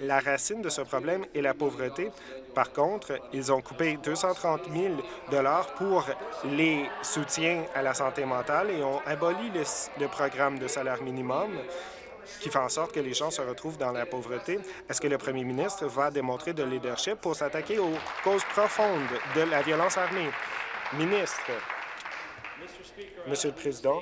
S3: la racine de ce problème est la pauvreté. Par contre, ils ont coupé 230 000 pour les soutiens à la santé mentale et ont aboli le programme de salaire minimum qui fait en sorte que les gens se retrouvent dans la pauvreté. Est-ce que le premier ministre va démontrer de leadership pour s'attaquer aux causes profondes de la violence armée? Ministre. Monsieur le Président,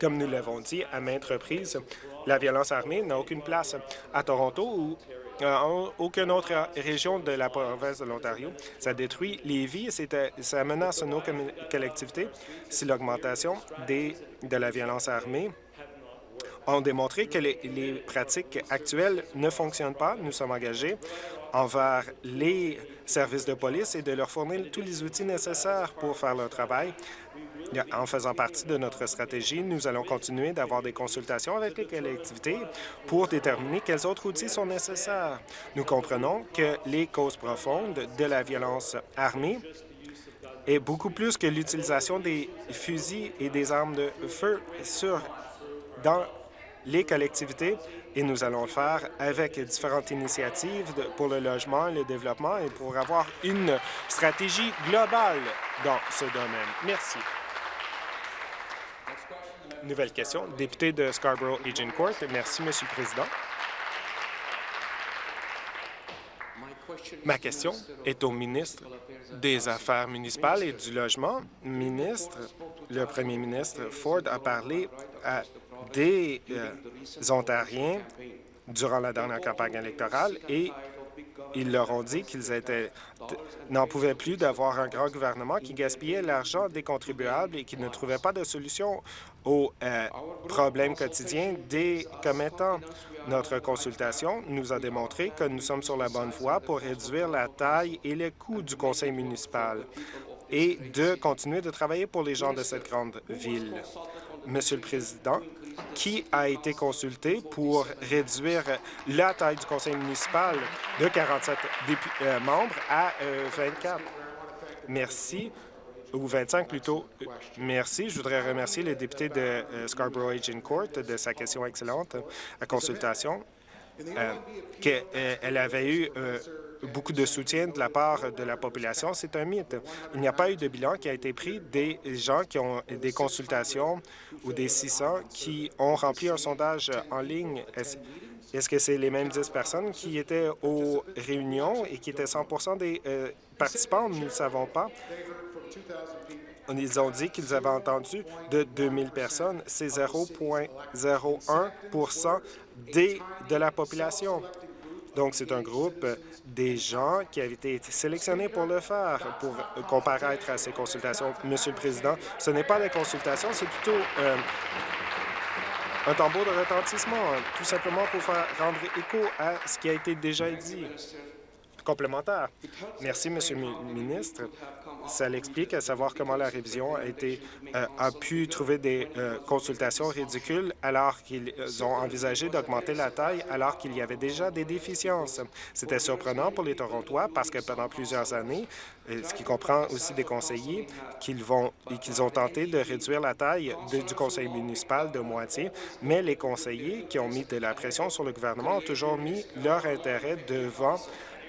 S3: comme nous l'avons dit à maintes reprises, la violence armée n'a aucune place à Toronto ou en aucune autre région de la province de l'Ontario. Ça détruit les vies et ça menace nos collectivités si l'augmentation de la violence armée ont démontré que les, pratiques actuelles ne fonctionnent pas. Nous sommes engagés envers les services de police et de leur fournir tous les outils nécessaires pour faire leur travail. En faisant partie de notre stratégie, nous allons continuer d'avoir des consultations avec les collectivités pour déterminer quels autres outils sont nécessaires. Nous comprenons que les causes profondes de la violence armée est beaucoup plus que l'utilisation des fusils et des armes de feu sur, dans les collectivités et nous allons le faire avec différentes initiatives pour le logement le développement et pour avoir une stratégie globale dans ce domaine. Merci. Nouvelle question. Député de Scarborough-Agincourt. Merci, Monsieur le Président. Ma question est au ministre des Affaires municipales et du Logement. Ministre, le premier ministre Ford a parlé à des euh, Ontariens durant la dernière campagne électorale et ils leur ont dit qu'ils n'en pouvaient plus d'avoir un grand gouvernement qui gaspillait l'argent des contribuables et qui ne trouvait pas de solution aux euh, problèmes quotidiens des commettants. Notre consultation nous a démontré que nous sommes sur la bonne voie pour réduire la taille et les coûts du conseil municipal et de continuer de travailler pour les gens de cette grande ville. Monsieur le Président, qui a été consulté pour réduire la taille du conseil municipal de 47 euh, membres à 24. Euh, Merci ou 25 plutôt. Merci. Je voudrais remercier le député de euh, Scarborough-Agincourt de sa question excellente à consultation. qu'elle avait eu beaucoup de soutien de la part de la population, c'est un mythe. Il n'y a pas eu de bilan qui a été pris des gens qui ont des consultations ou des 600 qui ont rempli un sondage en ligne. Est-ce que c'est les mêmes 10 personnes qui étaient aux réunions et qui étaient 100% des euh, participants? Nous ne savons pas. Ils ont dit qu'ils avaient entendu de 2000 personnes. C'est 0,01% de la population. Donc, c'est un groupe des gens qui avaient été sélectionnés pour le faire, pour comparaître à ces consultations. Monsieur le Président, ce n'est pas des consultations, c'est plutôt euh, un tambour de retentissement, tout simplement pour faire rendre écho à ce qui a été déjà dit complémentaire. Merci, Monsieur le ministre. Ça l'explique, à savoir comment la révision a, été, euh, a pu trouver des euh, consultations ridicules alors qu'ils ont envisagé d'augmenter la taille alors qu'il y avait déjà des déficiences. C'était surprenant pour les Torontois parce que pendant plusieurs années, euh, ce qui comprend aussi des conseillers, qu'ils vont ont tenté de réduire la taille du conseil municipal de moitié, mais les conseillers qui ont mis de la pression sur le gouvernement ont toujours mis leur intérêt devant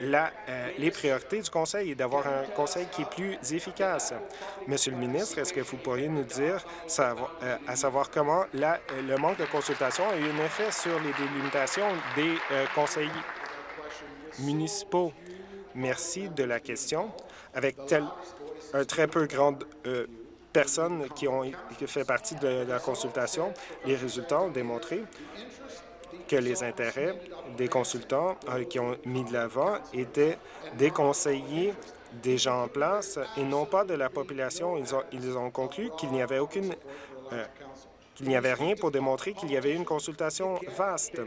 S3: la, euh, les priorités du Conseil et d'avoir un Conseil qui est plus efficace. Monsieur le ministre, est-ce que vous pourriez nous dire euh, à savoir comment la, le manque de consultation a eu un effet sur les délimitations des conseils municipaux? Merci de la question. Avec tel, un très peu grande personnes qui ont fait partie de la consultation, les résultats ont démontré que les intérêts des consultants euh, qui ont mis de l'avant étaient des conseillers des gens en place et non pas de la population. Ils ont, ils ont conclu qu'il n'y avait aucune euh, qu'il n'y avait rien pour démontrer qu'il y avait une consultation vaste.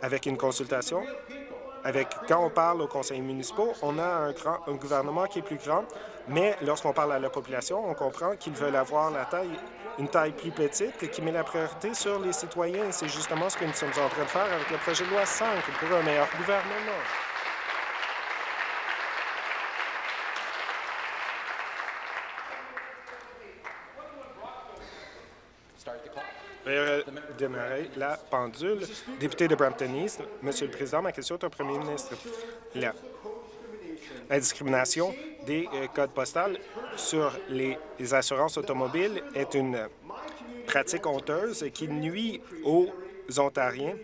S3: Avec une consultation, avec quand on parle aux conseils municipaux, on a un, grand, un gouvernement qui est plus grand, mais lorsqu'on parle à la population, on comprend qu'ils veulent avoir la taille, une taille plus petite et qui met la priorité sur les citoyens. C'est justement ce que nous sommes en train de faire avec le projet de loi 5 pour un meilleur gouvernement. démarrer la pendule. Député de Brampton East, Monsieur le Président, ma question est au Premier ministre. La discrimination des euh, codes postales sur les assurances automobiles est une pratique honteuse qui nuit aux Ontariens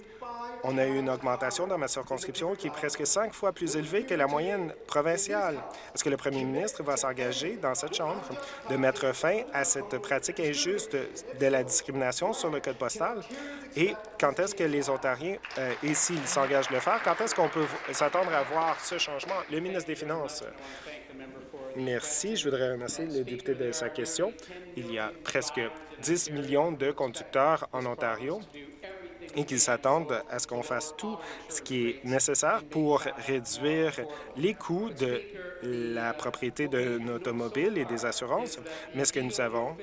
S3: on a eu une augmentation dans ma circonscription qui est presque cinq fois plus élevée que la moyenne provinciale. Est-ce que le premier ministre va s'engager dans cette Chambre de mettre fin à cette pratique injuste de la discrimination sur le code postal? Et quand est-ce que les Ontariens, euh, et s'ils s'engagent de le faire, quand est-ce qu'on peut s'attendre à voir ce changement? Le ministre des Finances. Merci. Je voudrais remercier le député de sa question. Il y a presque 10 millions de conducteurs en Ontario et qu'ils s'attendent à ce qu'on fasse tout ce qui est nécessaire pour réduire les coûts de la propriété d'un automobile et des assurances. Mais ce que nous savons,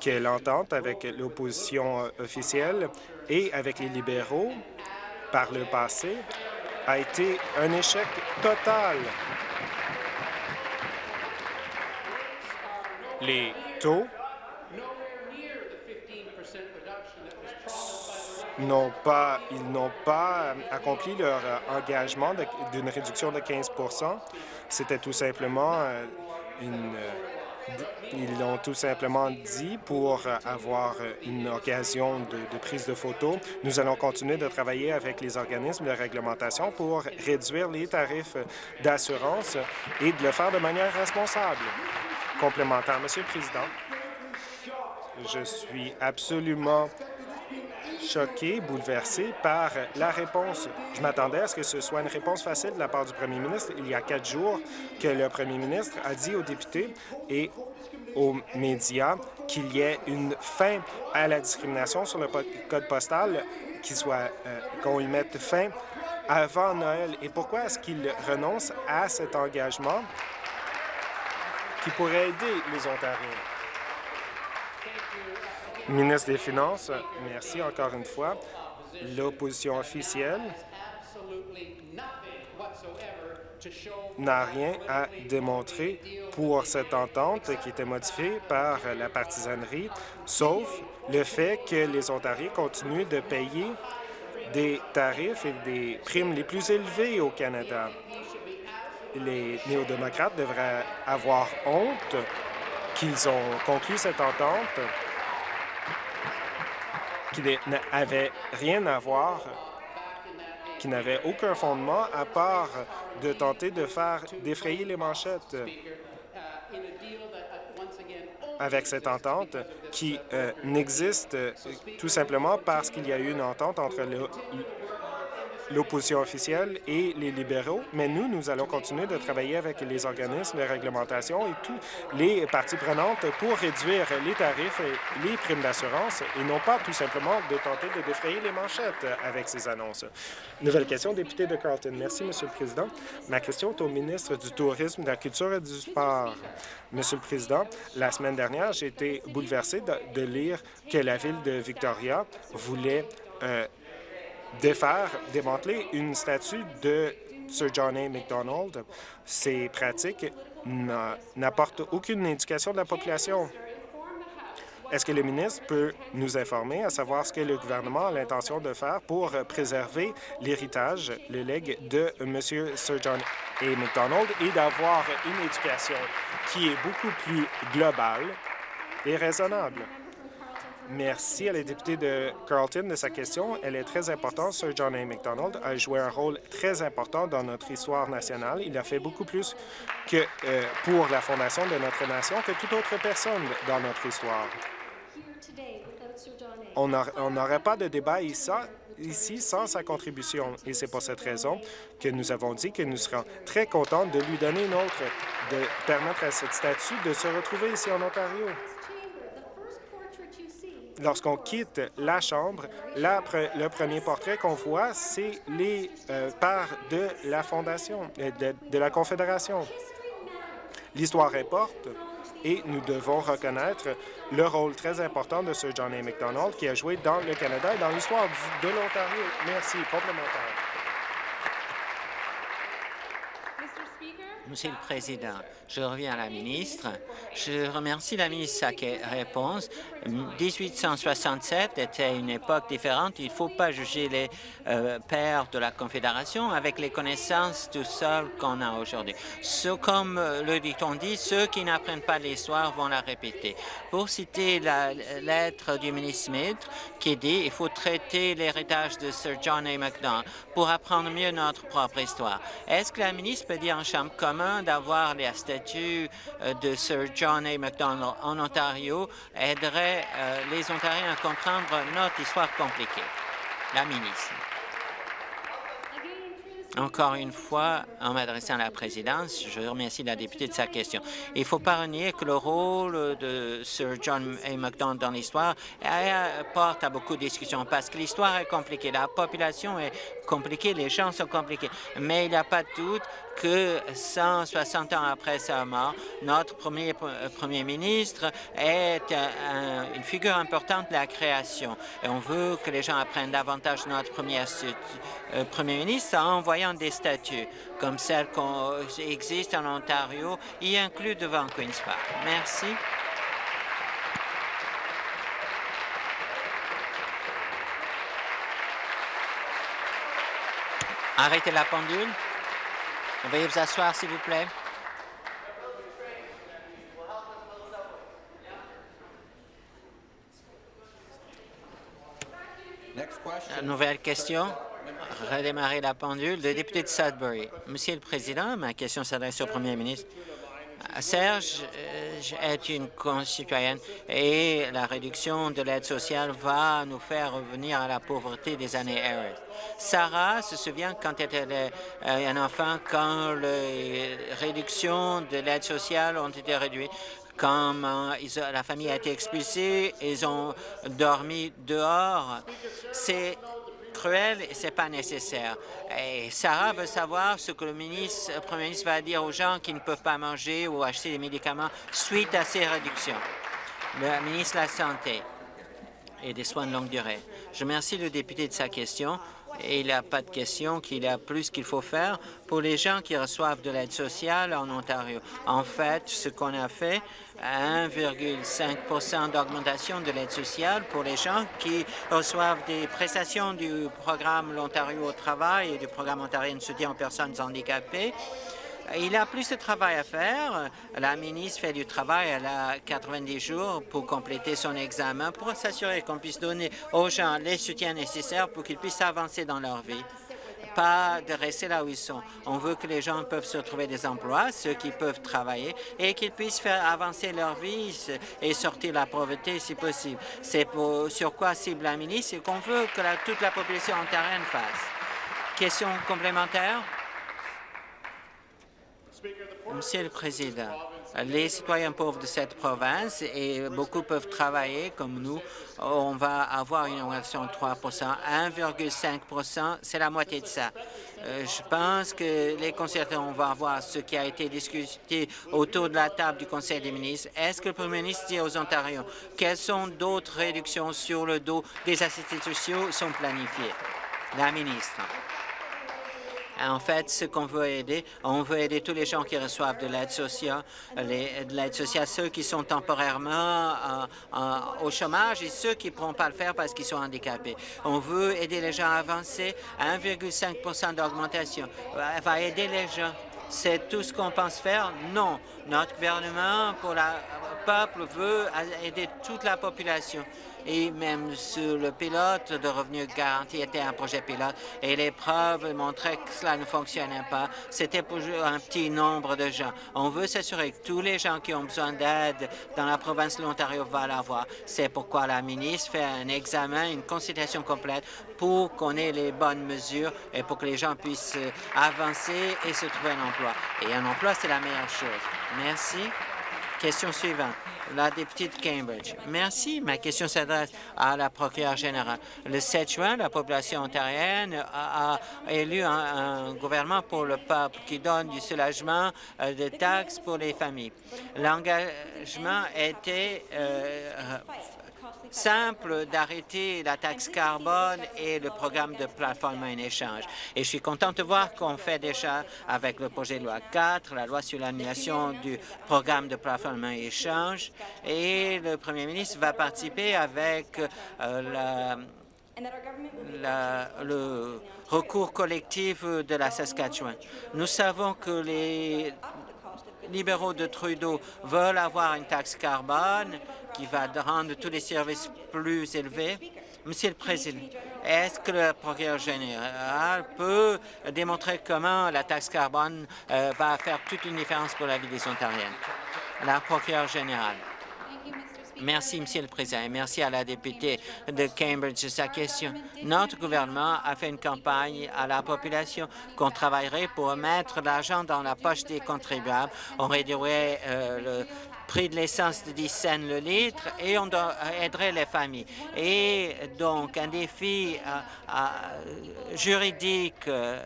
S3: que l'entente avec l'opposition officielle et avec les libéraux par le passé a été un échec total. Les taux ils n'ont pas euh, accompli leur euh, engagement d'une réduction de 15% C'était tout simplement euh, une... Ils l'ont tout simplement dit pour avoir une occasion de, de, prise de photos. Nous allons continuer de travailler avec les organismes de réglementation pour réduire les tarifs d'assurance et de le faire de manière responsable. Complémentaire, Monsieur le Président, je suis absolument choqué, bouleversé par la réponse. Je m'attendais à ce que ce soit une réponse facile de la part du premier ministre. Il y a quatre jours que le premier ministre a dit aux députés et aux médias qu'il y ait une fin à la discrimination sur le code postal, qu'il soit euh, qu'on y mette fin avant Noël. Et pourquoi est-ce qu'il renonce à cet engagement qui pourrait aider les Ontariens? Ministre des Finances, merci encore une fois. L'opposition officielle n'a rien à démontrer pour cette entente qui était modifiée par la partisanerie, sauf le fait que les Ontariens continuent de payer des tarifs et des primes les plus élevés au Canada. Les néo-démocrates devraient avoir honte qu'ils ont conclu cette entente qui n'avait rien à voir, qui n'avait aucun fondement à part de tenter de faire défrayer les manchettes. Avec cette entente qui euh, n'existe tout simplement parce qu'il y a eu une entente entre le, l'opposition officielle et les libéraux, mais nous, nous allons continuer de travailler avec les organismes de réglementation et tous les parties prenantes pour réduire les tarifs et les primes d'assurance et non pas tout simplement de tenter de défrayer les manchettes avec ces annonces. Nouvelle question, député de Carlton. Merci, Monsieur le Président. Ma question est au ministre du Tourisme, de la Culture et du Sport. Monsieur le Président, la semaine dernière, j'ai été bouleversé de, lire que la ville de Victoria voulait euh, défaire, démanteler une statue de Sir John A. Macdonald. Ces pratiques n'apportent aucune éducation de la population. Est-ce que le ministre peut nous informer à savoir ce que le gouvernement a l'intention de faire pour préserver l'héritage, le legs de M. Sir John A. MacDonald et d'avoir une éducation qui est beaucoup plus globale et raisonnable? Merci à la députée de Carlton de sa question. Elle est très importante. Sir John A. MacDonald a joué un rôle très important dans notre histoire nationale. Il a fait beaucoup plus que euh, pour la fondation de notre nation que toute autre personne dans notre histoire. On n'aurait pas de débat ici sans sa contribution. Et c'est pour cette raison que nous avons dit que nous serons très contents de lui donner une autre, de permettre à cette statue de se retrouver ici en Ontario lorsqu'on quitte la Chambre, le premier portrait qu'on voit, c'est les euh, parts de la Fondation, euh, de, de la Confédération. L'histoire importe et nous devons reconnaître le rôle très important de Sir John A. MacDonald qui a joué dans le Canada et dans l'histoire de l'Ontario. Merci. Complémentaire.
S4: Monsieur le Président, je reviens à la ministre. Je remercie la ministre de sa réponse. 1867 était une époque différente. Il ne faut pas juger les euh, pères de la Confédération avec les connaissances tout seuls qu'on a aujourd'hui. Comme euh, le dicton dit, ceux qui n'apprennent pas l'histoire vont la répéter. Pour citer la lettre du ministre Smith qui dit il faut traiter l'héritage de Sir John A. Macdonald pour apprendre mieux notre propre histoire. Est-ce que la ministre peut dire en chambre commun d'avoir les euh, de Sir John A. Macdonald en Ontario aiderait euh, les Ontariens à comprendre notre histoire compliquée. La ministre. Encore une fois, en m'adressant à la présidence, je remercie la députée de sa question. Il ne faut pas renier que le rôle de Sir John A. Macdonald dans l'histoire porte à beaucoup de discussions parce que l'histoire est compliquée, la population est compliquée, les gens sont compliqués. Mais il n'y a pas de doute que 160 ans après sa mort, notre premier, euh, premier ministre est une figure importante de la création. Et on veut que les gens apprennent davantage notre premier, euh, premier ministre en envoyant des statues comme celles qui existent en Ontario, y inclus devant Queen's Park. Merci. Arrêtez la pendule. Veuillez vous asseoir, s'il vous plaît. Nouvelle question. Redémarrer la pendule. Le député de Sudbury. Monsieur le Président, ma question s'adresse au Premier ministre. Serge euh, est une concitoyenne et la réduction de l'aide sociale va nous faire revenir à la pauvreté des années Harris. Sarah se souvient quand elle était euh, un enfant, quand les réductions de l'aide sociale ont été réduites, quand euh, la famille a été expulsée, ils ont dormi dehors. C'est cruel et ce n'est pas nécessaire. Et Sarah veut savoir ce que le, ministre, le Premier ministre va dire aux gens qui ne peuvent pas manger ou acheter des médicaments suite à ces réductions. Le ministre de la Santé et des soins de longue durée. Je remercie le député de sa question et il n'y a pas de question qu'il y a plus qu'il faut faire pour les gens qui reçoivent de l'aide sociale en Ontario. En fait, ce qu'on a fait, 1,5% d'augmentation de l'aide sociale pour les gens qui reçoivent des prestations du programme L'Ontario au travail et du programme ontarien de soutien aux personnes handicapées. Il a plus de travail à faire. La ministre fait du travail, elle a 90 jours pour compléter son examen, pour s'assurer qu'on puisse donner aux gens les soutiens nécessaires pour qu'ils puissent avancer dans leur vie pas de rester là où ils sont. On veut que les gens peuvent se trouver des emplois, ceux qui peuvent travailler, et qu'ils puissent faire avancer leur vie et sortir de la pauvreté si possible. C'est sur quoi cible la ministre et qu'on veut que toute la population ontarienne fasse. Question complémentaire? Monsieur le Président, les citoyens pauvres de cette province, et beaucoup peuvent travailler comme nous, on va avoir une augmentation de 3% 1,5% c'est la moitié de ça. Euh, je pense que les concertants, on va voir ce qui a été discuté autour de la table du Conseil des ministres. Est-ce que le Premier ministre dit aux Ontariens quelles sont d'autres réductions sur le dos des assistants sociaux sont planifiées? La ministre. En fait, ce qu'on veut aider, on veut aider tous les gens qui reçoivent de l'aide sociale, de l'aide sociale, ceux qui sont temporairement au chômage et ceux qui ne pourront pas le faire parce qu'ils sont handicapés. On veut aider les gens à avancer à 1,5% d'augmentation. va aider les gens. C'est tout ce qu'on pense faire? Non. Notre gouvernement, pour le peuple, veut aider toute la population et même sur le pilote de revenus garanti était un projet pilote et les preuves montraient que cela ne fonctionnait pas. C'était pour un petit nombre de gens. On veut s'assurer que tous les gens qui ont besoin d'aide dans la province de l'Ontario vont l'avoir. C'est pourquoi la ministre fait un examen, une consultation complète pour qu'on ait les bonnes mesures et pour que les gens puissent avancer et se trouver un emploi. Et un emploi, c'est la meilleure chose. Merci. Question suivante la députée de Cambridge. Merci. Ma question s'adresse à la procureure générale. Le 7 juin, la population ontarienne a, élu un, gouvernement pour le peuple qui donne du soulagement euh, de taxes pour les familles. L'engagement était euh, simple d'arrêter la taxe carbone et le programme de plateforme en échange. Et je suis content de voir qu'on fait déjà avec le projet de loi 4, la loi sur l'annulation du programme de plateforme en échange, et le premier ministre va participer avec euh, le recours collectif de la Saskatchewan. Nous savons que les libéraux de Trudeau veulent avoir une taxe carbone qui va rendre tous les services plus élevés. Monsieur le Président, est-ce que le procureur général peut démontrer comment la taxe carbone euh, va faire toute une différence pour la vie des Ontariens? La procureure générale. Merci, Monsieur le Président, et merci à la députée de Cambridge de sa question. Notre gouvernement a fait une campagne à la population qu'on travaillerait pour mettre l'argent dans la poche des contribuables. On réduirait euh, le prix de l'essence de 10 cents le litre et on aiderait les familles. Et donc, un défi euh, juridique euh,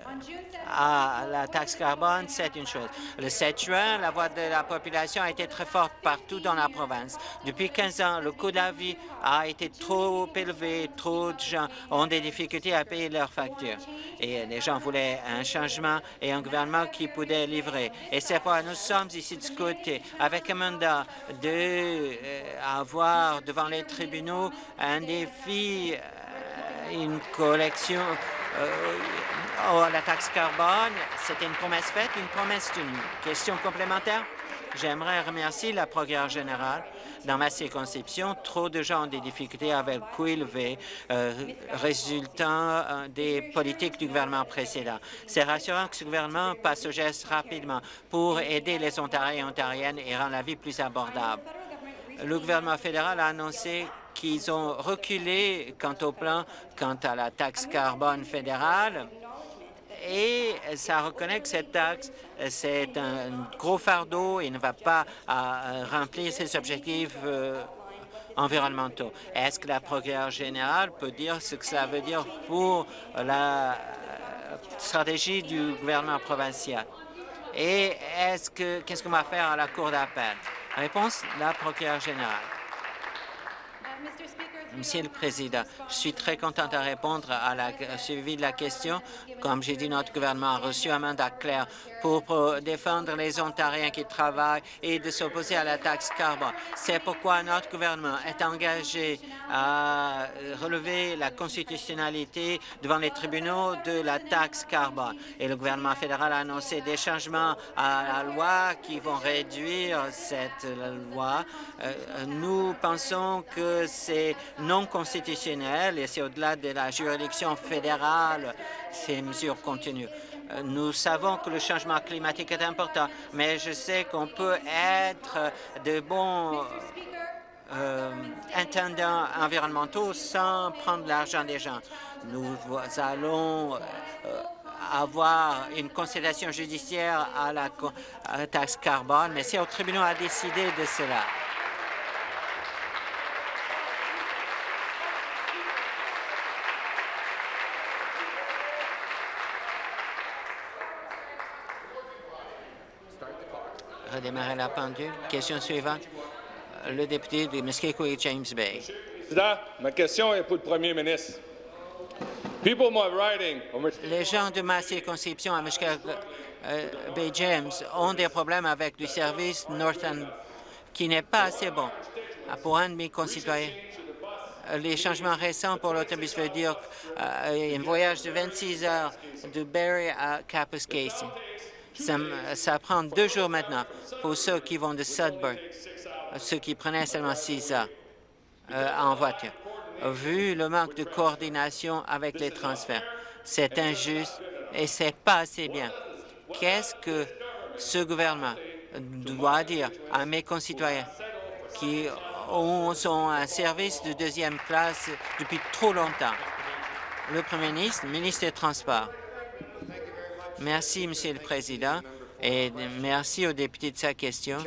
S4: à la taxe carbone, c'est une chose. Le 7 juin, la voix de la population a été très forte partout dans la province. Depuis 15 ans, le coût de la vie a été trop élevé, trop de gens ont des difficultés à payer leurs factures. Et les gens voulaient un changement et un gouvernement qui pouvait livrer. Et c'est pourquoi nous sommes ici de ce côté, avec un mandat d'avoir devant les tribunaux un défi, euh, une collection euh, Oh, la taxe carbone, c'était une promesse faite, une promesse tenue. Question complémentaire? J'aimerais remercier la procureure générale. Dans ma circonscription, trop de gens ont des difficultés avec élevé euh, résultant euh, des politiques du gouvernement précédent. C'est rassurant que ce gouvernement passe au geste rapidement pour aider les Ontariens et Ontariennes et rendre la vie plus abordable. Le gouvernement fédéral a annoncé qu'ils ont reculé quant au plan quant à la taxe carbone fédérale et ça reconnaît que cette taxe, c'est un gros fardeau et ne va pas euh, remplir ses objectifs euh, environnementaux. Est-ce que la procureure générale peut dire ce que cela veut dire pour la euh, stratégie du gouvernement provincial? Et est-ce que qu'est-ce qu'on va faire à la Cour d'appel? Réponse, la procureure générale. Monsieur le Président, je suis très content de répondre à la suivi de la question. Comme j'ai dit, notre gouvernement a reçu un mandat clair pour défendre les Ontariens qui travaillent et de s'opposer à la taxe carbone. C'est pourquoi notre gouvernement est engagé à relever la constitutionnalité devant les tribunaux de la taxe carbone. Et le gouvernement fédéral a annoncé des changements à la loi qui vont réduire cette loi. Euh, nous pensons que c'est non constitutionnel et c'est au-delà de la juridiction fédérale ces mesures continuent. Euh, nous savons que le changement climatique est important, mais je sais qu'on peut être de bons euh, intendants environnementaux sans prendre l'argent des gens. Nous allons euh, avoir une considération judiciaire à la, à la taxe carbone, mais c'est au tribunal à décider de cela. Redémarrer la pendule. Question suivante, le député de Muskego James Bay.
S5: Président, ma question est pour le premier ministre.
S4: Les gens de ma circonscription à Mushkeg euh, Bay James ont des problèmes avec du service Northern qui n'est pas assez bon. Ah, pour un de mes concitoyens, euh, les changements récents pour l'autobus veulent dire un voyage de 26 heures de Barrie à Casey. Ça, prend deux jours maintenant pour ceux qui vont de Sudbury, ceux qui prenaient seulement six heures en voiture. Vu le manque de coordination avec les transferts, c'est injuste et c'est pas assez bien. Qu'est-ce que ce gouvernement doit dire à mes concitoyens qui sont un service de deuxième classe depuis trop longtemps? Le Premier ministre, ministre des Transports. Merci, Monsieur le Président, et merci aux députés de sa question.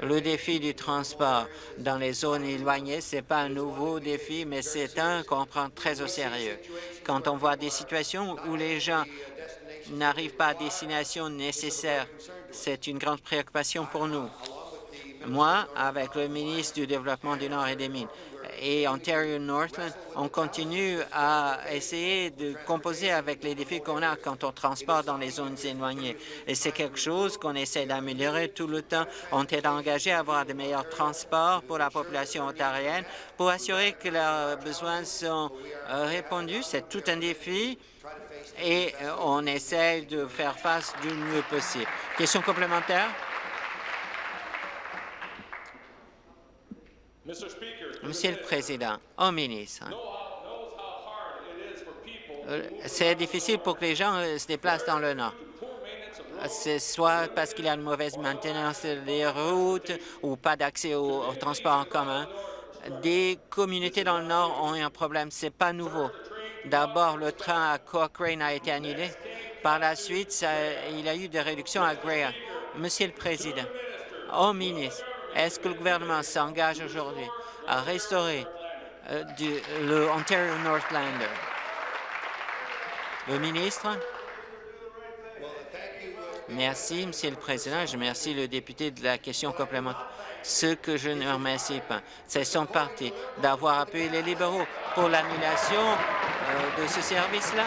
S4: Le défi du transport dans les zones éloignées, ce n'est pas un nouveau défi, mais c'est un qu'on prend très au sérieux. Quand on voit des situations où les gens n'arrivent pas à destination nécessaire, c'est une grande préoccupation pour nous. Moi, avec le ministre du Développement du Nord et des Mines et Ontario Northland, on continue à essayer de composer avec les défis qu'on a quand on transporte dans les zones éloignées. Et c'est quelque chose qu'on essaie d'améliorer tout le temps. On est engagé à avoir de meilleurs transports pour la population ontarienne pour assurer que leurs besoins sont euh, répondus. C'est tout un défi et euh, on essaie de faire face du mieux possible. Question complémentaire? Monsieur le Président, au ministre, euh, c'est difficile pour que les gens euh, se déplacent dans le Nord. C'est soit parce qu'il y a une mauvaise maintenance des routes ou pas d'accès au, transport en commun. Des communautés dans le Nord ont un problème. Ce n'est pas nouveau. D'abord, le train à Cochrane a été annulé. Par la suite, il y a eu des réductions à Graham. Monsieur le Président, au ministre, est-ce que le gouvernement s'engage aujourd'hui à restaurer euh, le Ontario Northlander? Le ministre? Merci, Monsieur le Président. Je remercie le député de la question complémentaire. Ce que je ne remercie pas, c'est son parti d'avoir appuyé les libéraux pour l'annulation euh, de ce service-là.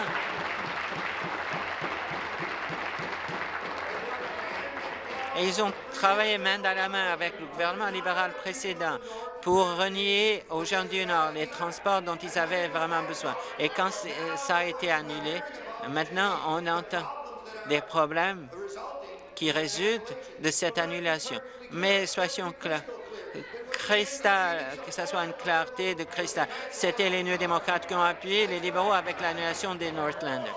S4: Et ils ont travaillé main dans la main avec le gouvernement libéral précédent pour renier aux gens du Nord les transports dont ils avaient vraiment besoin. Et quand ça a été annulé, maintenant on entend des problèmes qui résultent de cette annulation. Mais soyons clairs, cristal, que ce soit une clarté de cristal. C'était les Néo démocrates qui ont appuyé les libéraux avec l'annulation des Northlanders.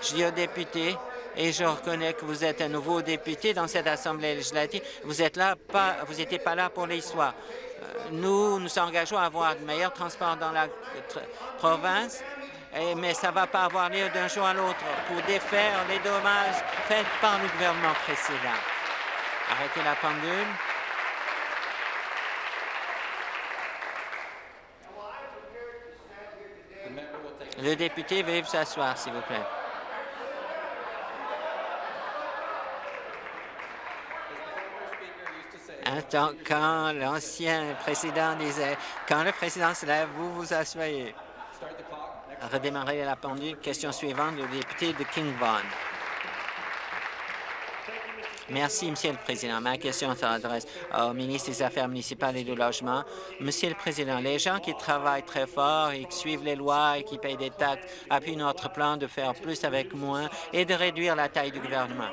S4: Je dis aux députés, et je reconnais que vous êtes un nouveau député dans cette Assemblée législative. Vous êtes là, pas, vous n'étiez pas là pour l'histoire. Euh, nous nous engageons à avoir de meilleurs transports dans la province, mais ça ne va pas avoir lieu d'un jour à l'autre pour défaire les dommages faits par le gouvernement précédent. Arrêtez la pendule. Le député, veuillez vous s'asseoir, s'il vous plaît. Quand l'ancien président disait « Quand le président se lève, vous vous asseyez ». Redémarrer la pendule. Question suivante, le député de King Vaughan. Merci, Monsieur le Président. Ma question s'adresse au ministre des Affaires municipales et du Logement. Monsieur le Président, les gens qui travaillent très fort et qui suivent les lois et qui payent des taxes appuient notre plan de faire plus avec moins et de réduire la taille du gouvernement.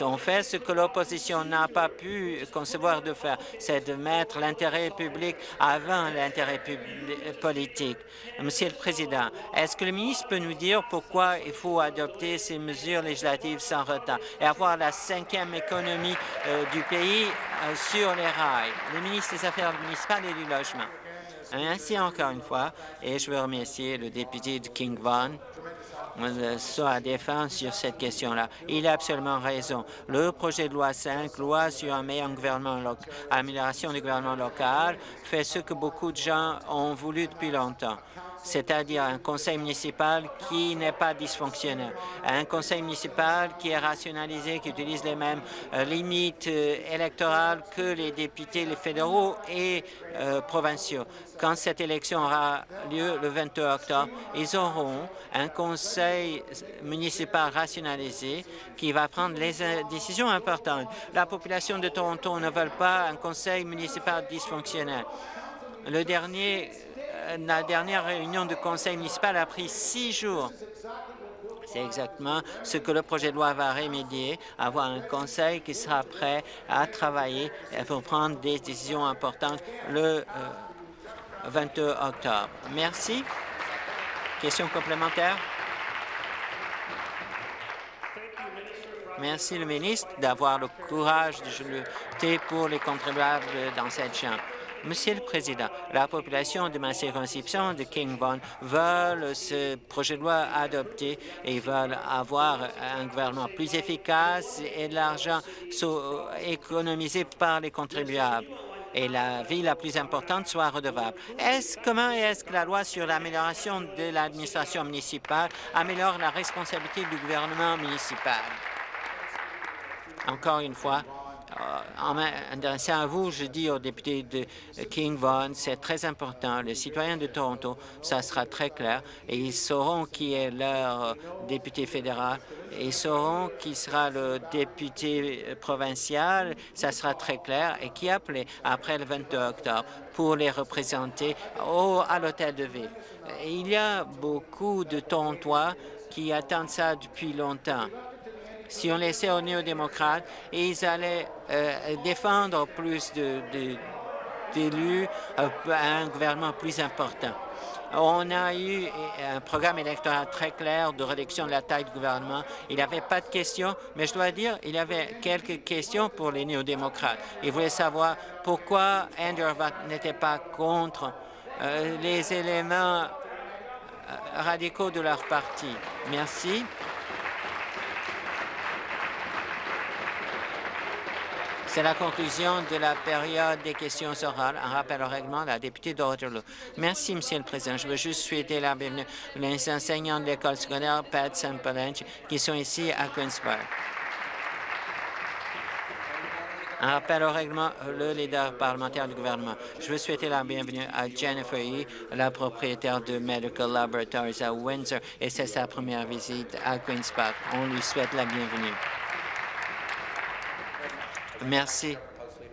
S4: On fait ce que l'opposition n'a pas pu concevoir de faire, c'est de mettre l'intérêt public avant l'intérêt politique. Monsieur le Président, est-ce que le ministre peut nous dire pourquoi il faut adopter ces mesures législatives sans retard et avoir la cinquième économie euh, du pays euh, sur les rails? Le ministre des Affaires municipales et du Logement. Ainsi encore une fois, et je veux remercier le député de King Vaughan soit défense sur cette question-là. Il a absolument raison. Le projet de loi 5, loi sur un meilleur gouvernement local, amélioration du gouvernement local, fait ce que beaucoup de gens ont voulu depuis longtemps c'est-à-dire un conseil municipal qui n'est pas dysfonctionnel, un conseil municipal qui est rationalisé, qui utilise les mêmes euh, limites euh, électorales que les députés les fédéraux et euh, provinciaux. Quand cette élection aura lieu le 22 octobre, ils auront un conseil municipal rationalisé qui va prendre les décisions importantes. La population de Toronto ne veut pas un conseil municipal dysfonctionnel. Le dernier la dernière réunion du conseil municipal a pris six jours. C'est exactement ce que le projet de loi va remédier, avoir un conseil qui sera prêt à travailler pour prendre des décisions importantes le 22 euh, octobre. Merci. Question complémentaire? Merci le ministre d'avoir le courage de lutter pour les contribuables dans cette Chambre. Monsieur le Président, la population de ma circonscription de King Vaughan veulent ce projet de loi adopté et veulent avoir un gouvernement plus efficace et de l'argent économisé par les contribuables et la vie la plus importante soit redevable. Est-ce comment est-ce que la loi sur l'amélioration de l'administration municipale améliore la responsabilité du gouvernement municipal? Encore une fois, en m'adressant à vous, je dis aux députés de King Vaughan, c'est très important. Les citoyens de Toronto, ça sera très clair et ils sauront qui est leur député fédéral. Ils sauront qui sera le député provincial, ça sera très clair, et qui appelé après le 22 octobre pour les représenter au, à l'hôtel de ville. Il y a beaucoup de Torontois qui attendent ça depuis longtemps si on laissait aux néo-démocrates, ils allaient euh, défendre plus d'élus, euh, un gouvernement plus important. On a eu un programme électoral très clair de réduction de la taille du gouvernement. Il n'y avait pas de questions, mais je dois dire, il y avait quelques questions pour les néo-démocrates. Ils voulaient savoir pourquoi Andrew n'était pas contre euh, les éléments radicaux de leur parti. Merci. C'est la conclusion de la période des questions orales. Un rappel au règlement, la députée d'Orderloo. Merci, Monsieur le Président. Je veux juste souhaiter la bienvenue aux enseignants de l'école secondaire Pat Saint-Palanche qui sont ici à Queen's Park. Un rappel au règlement, le leader parlementaire du gouvernement. Je veux souhaiter la bienvenue à Jennifer E., la propriétaire de Medical Laboratories à Windsor, et c'est sa première visite à Queen's Park. On lui souhaite la bienvenue. Merci.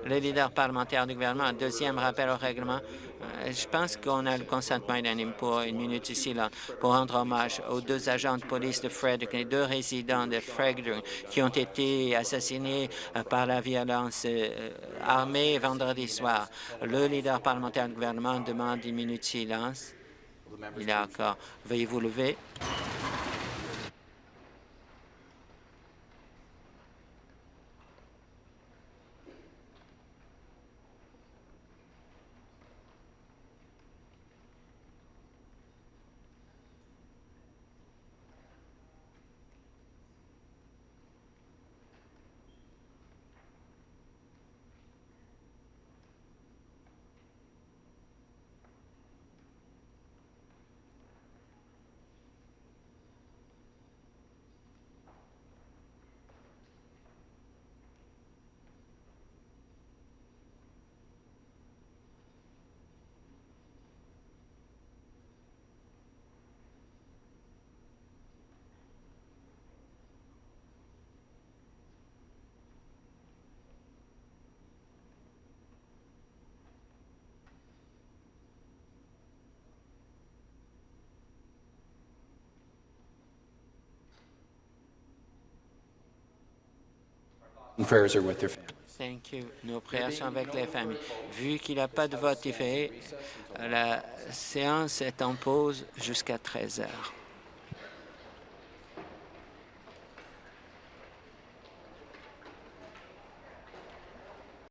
S4: Le leader parlementaire du gouvernement, deuxième rappel au règlement. Euh, je pense qu'on a le consentement unanime pour une minute ici là pour rendre hommage aux deux agents de police de Frederick, les deux résidents de Frederick qui ont été assassinés euh, par la violence euh, armée vendredi soir. Le leader parlementaire du gouvernement demande une minute de silence. Il est encore. Veuillez vous lever. Thank you. Nos prières sont avec les familles. Vu qu'il n'y a pas de vote différé, la séance est en pause jusqu'à 13 heures.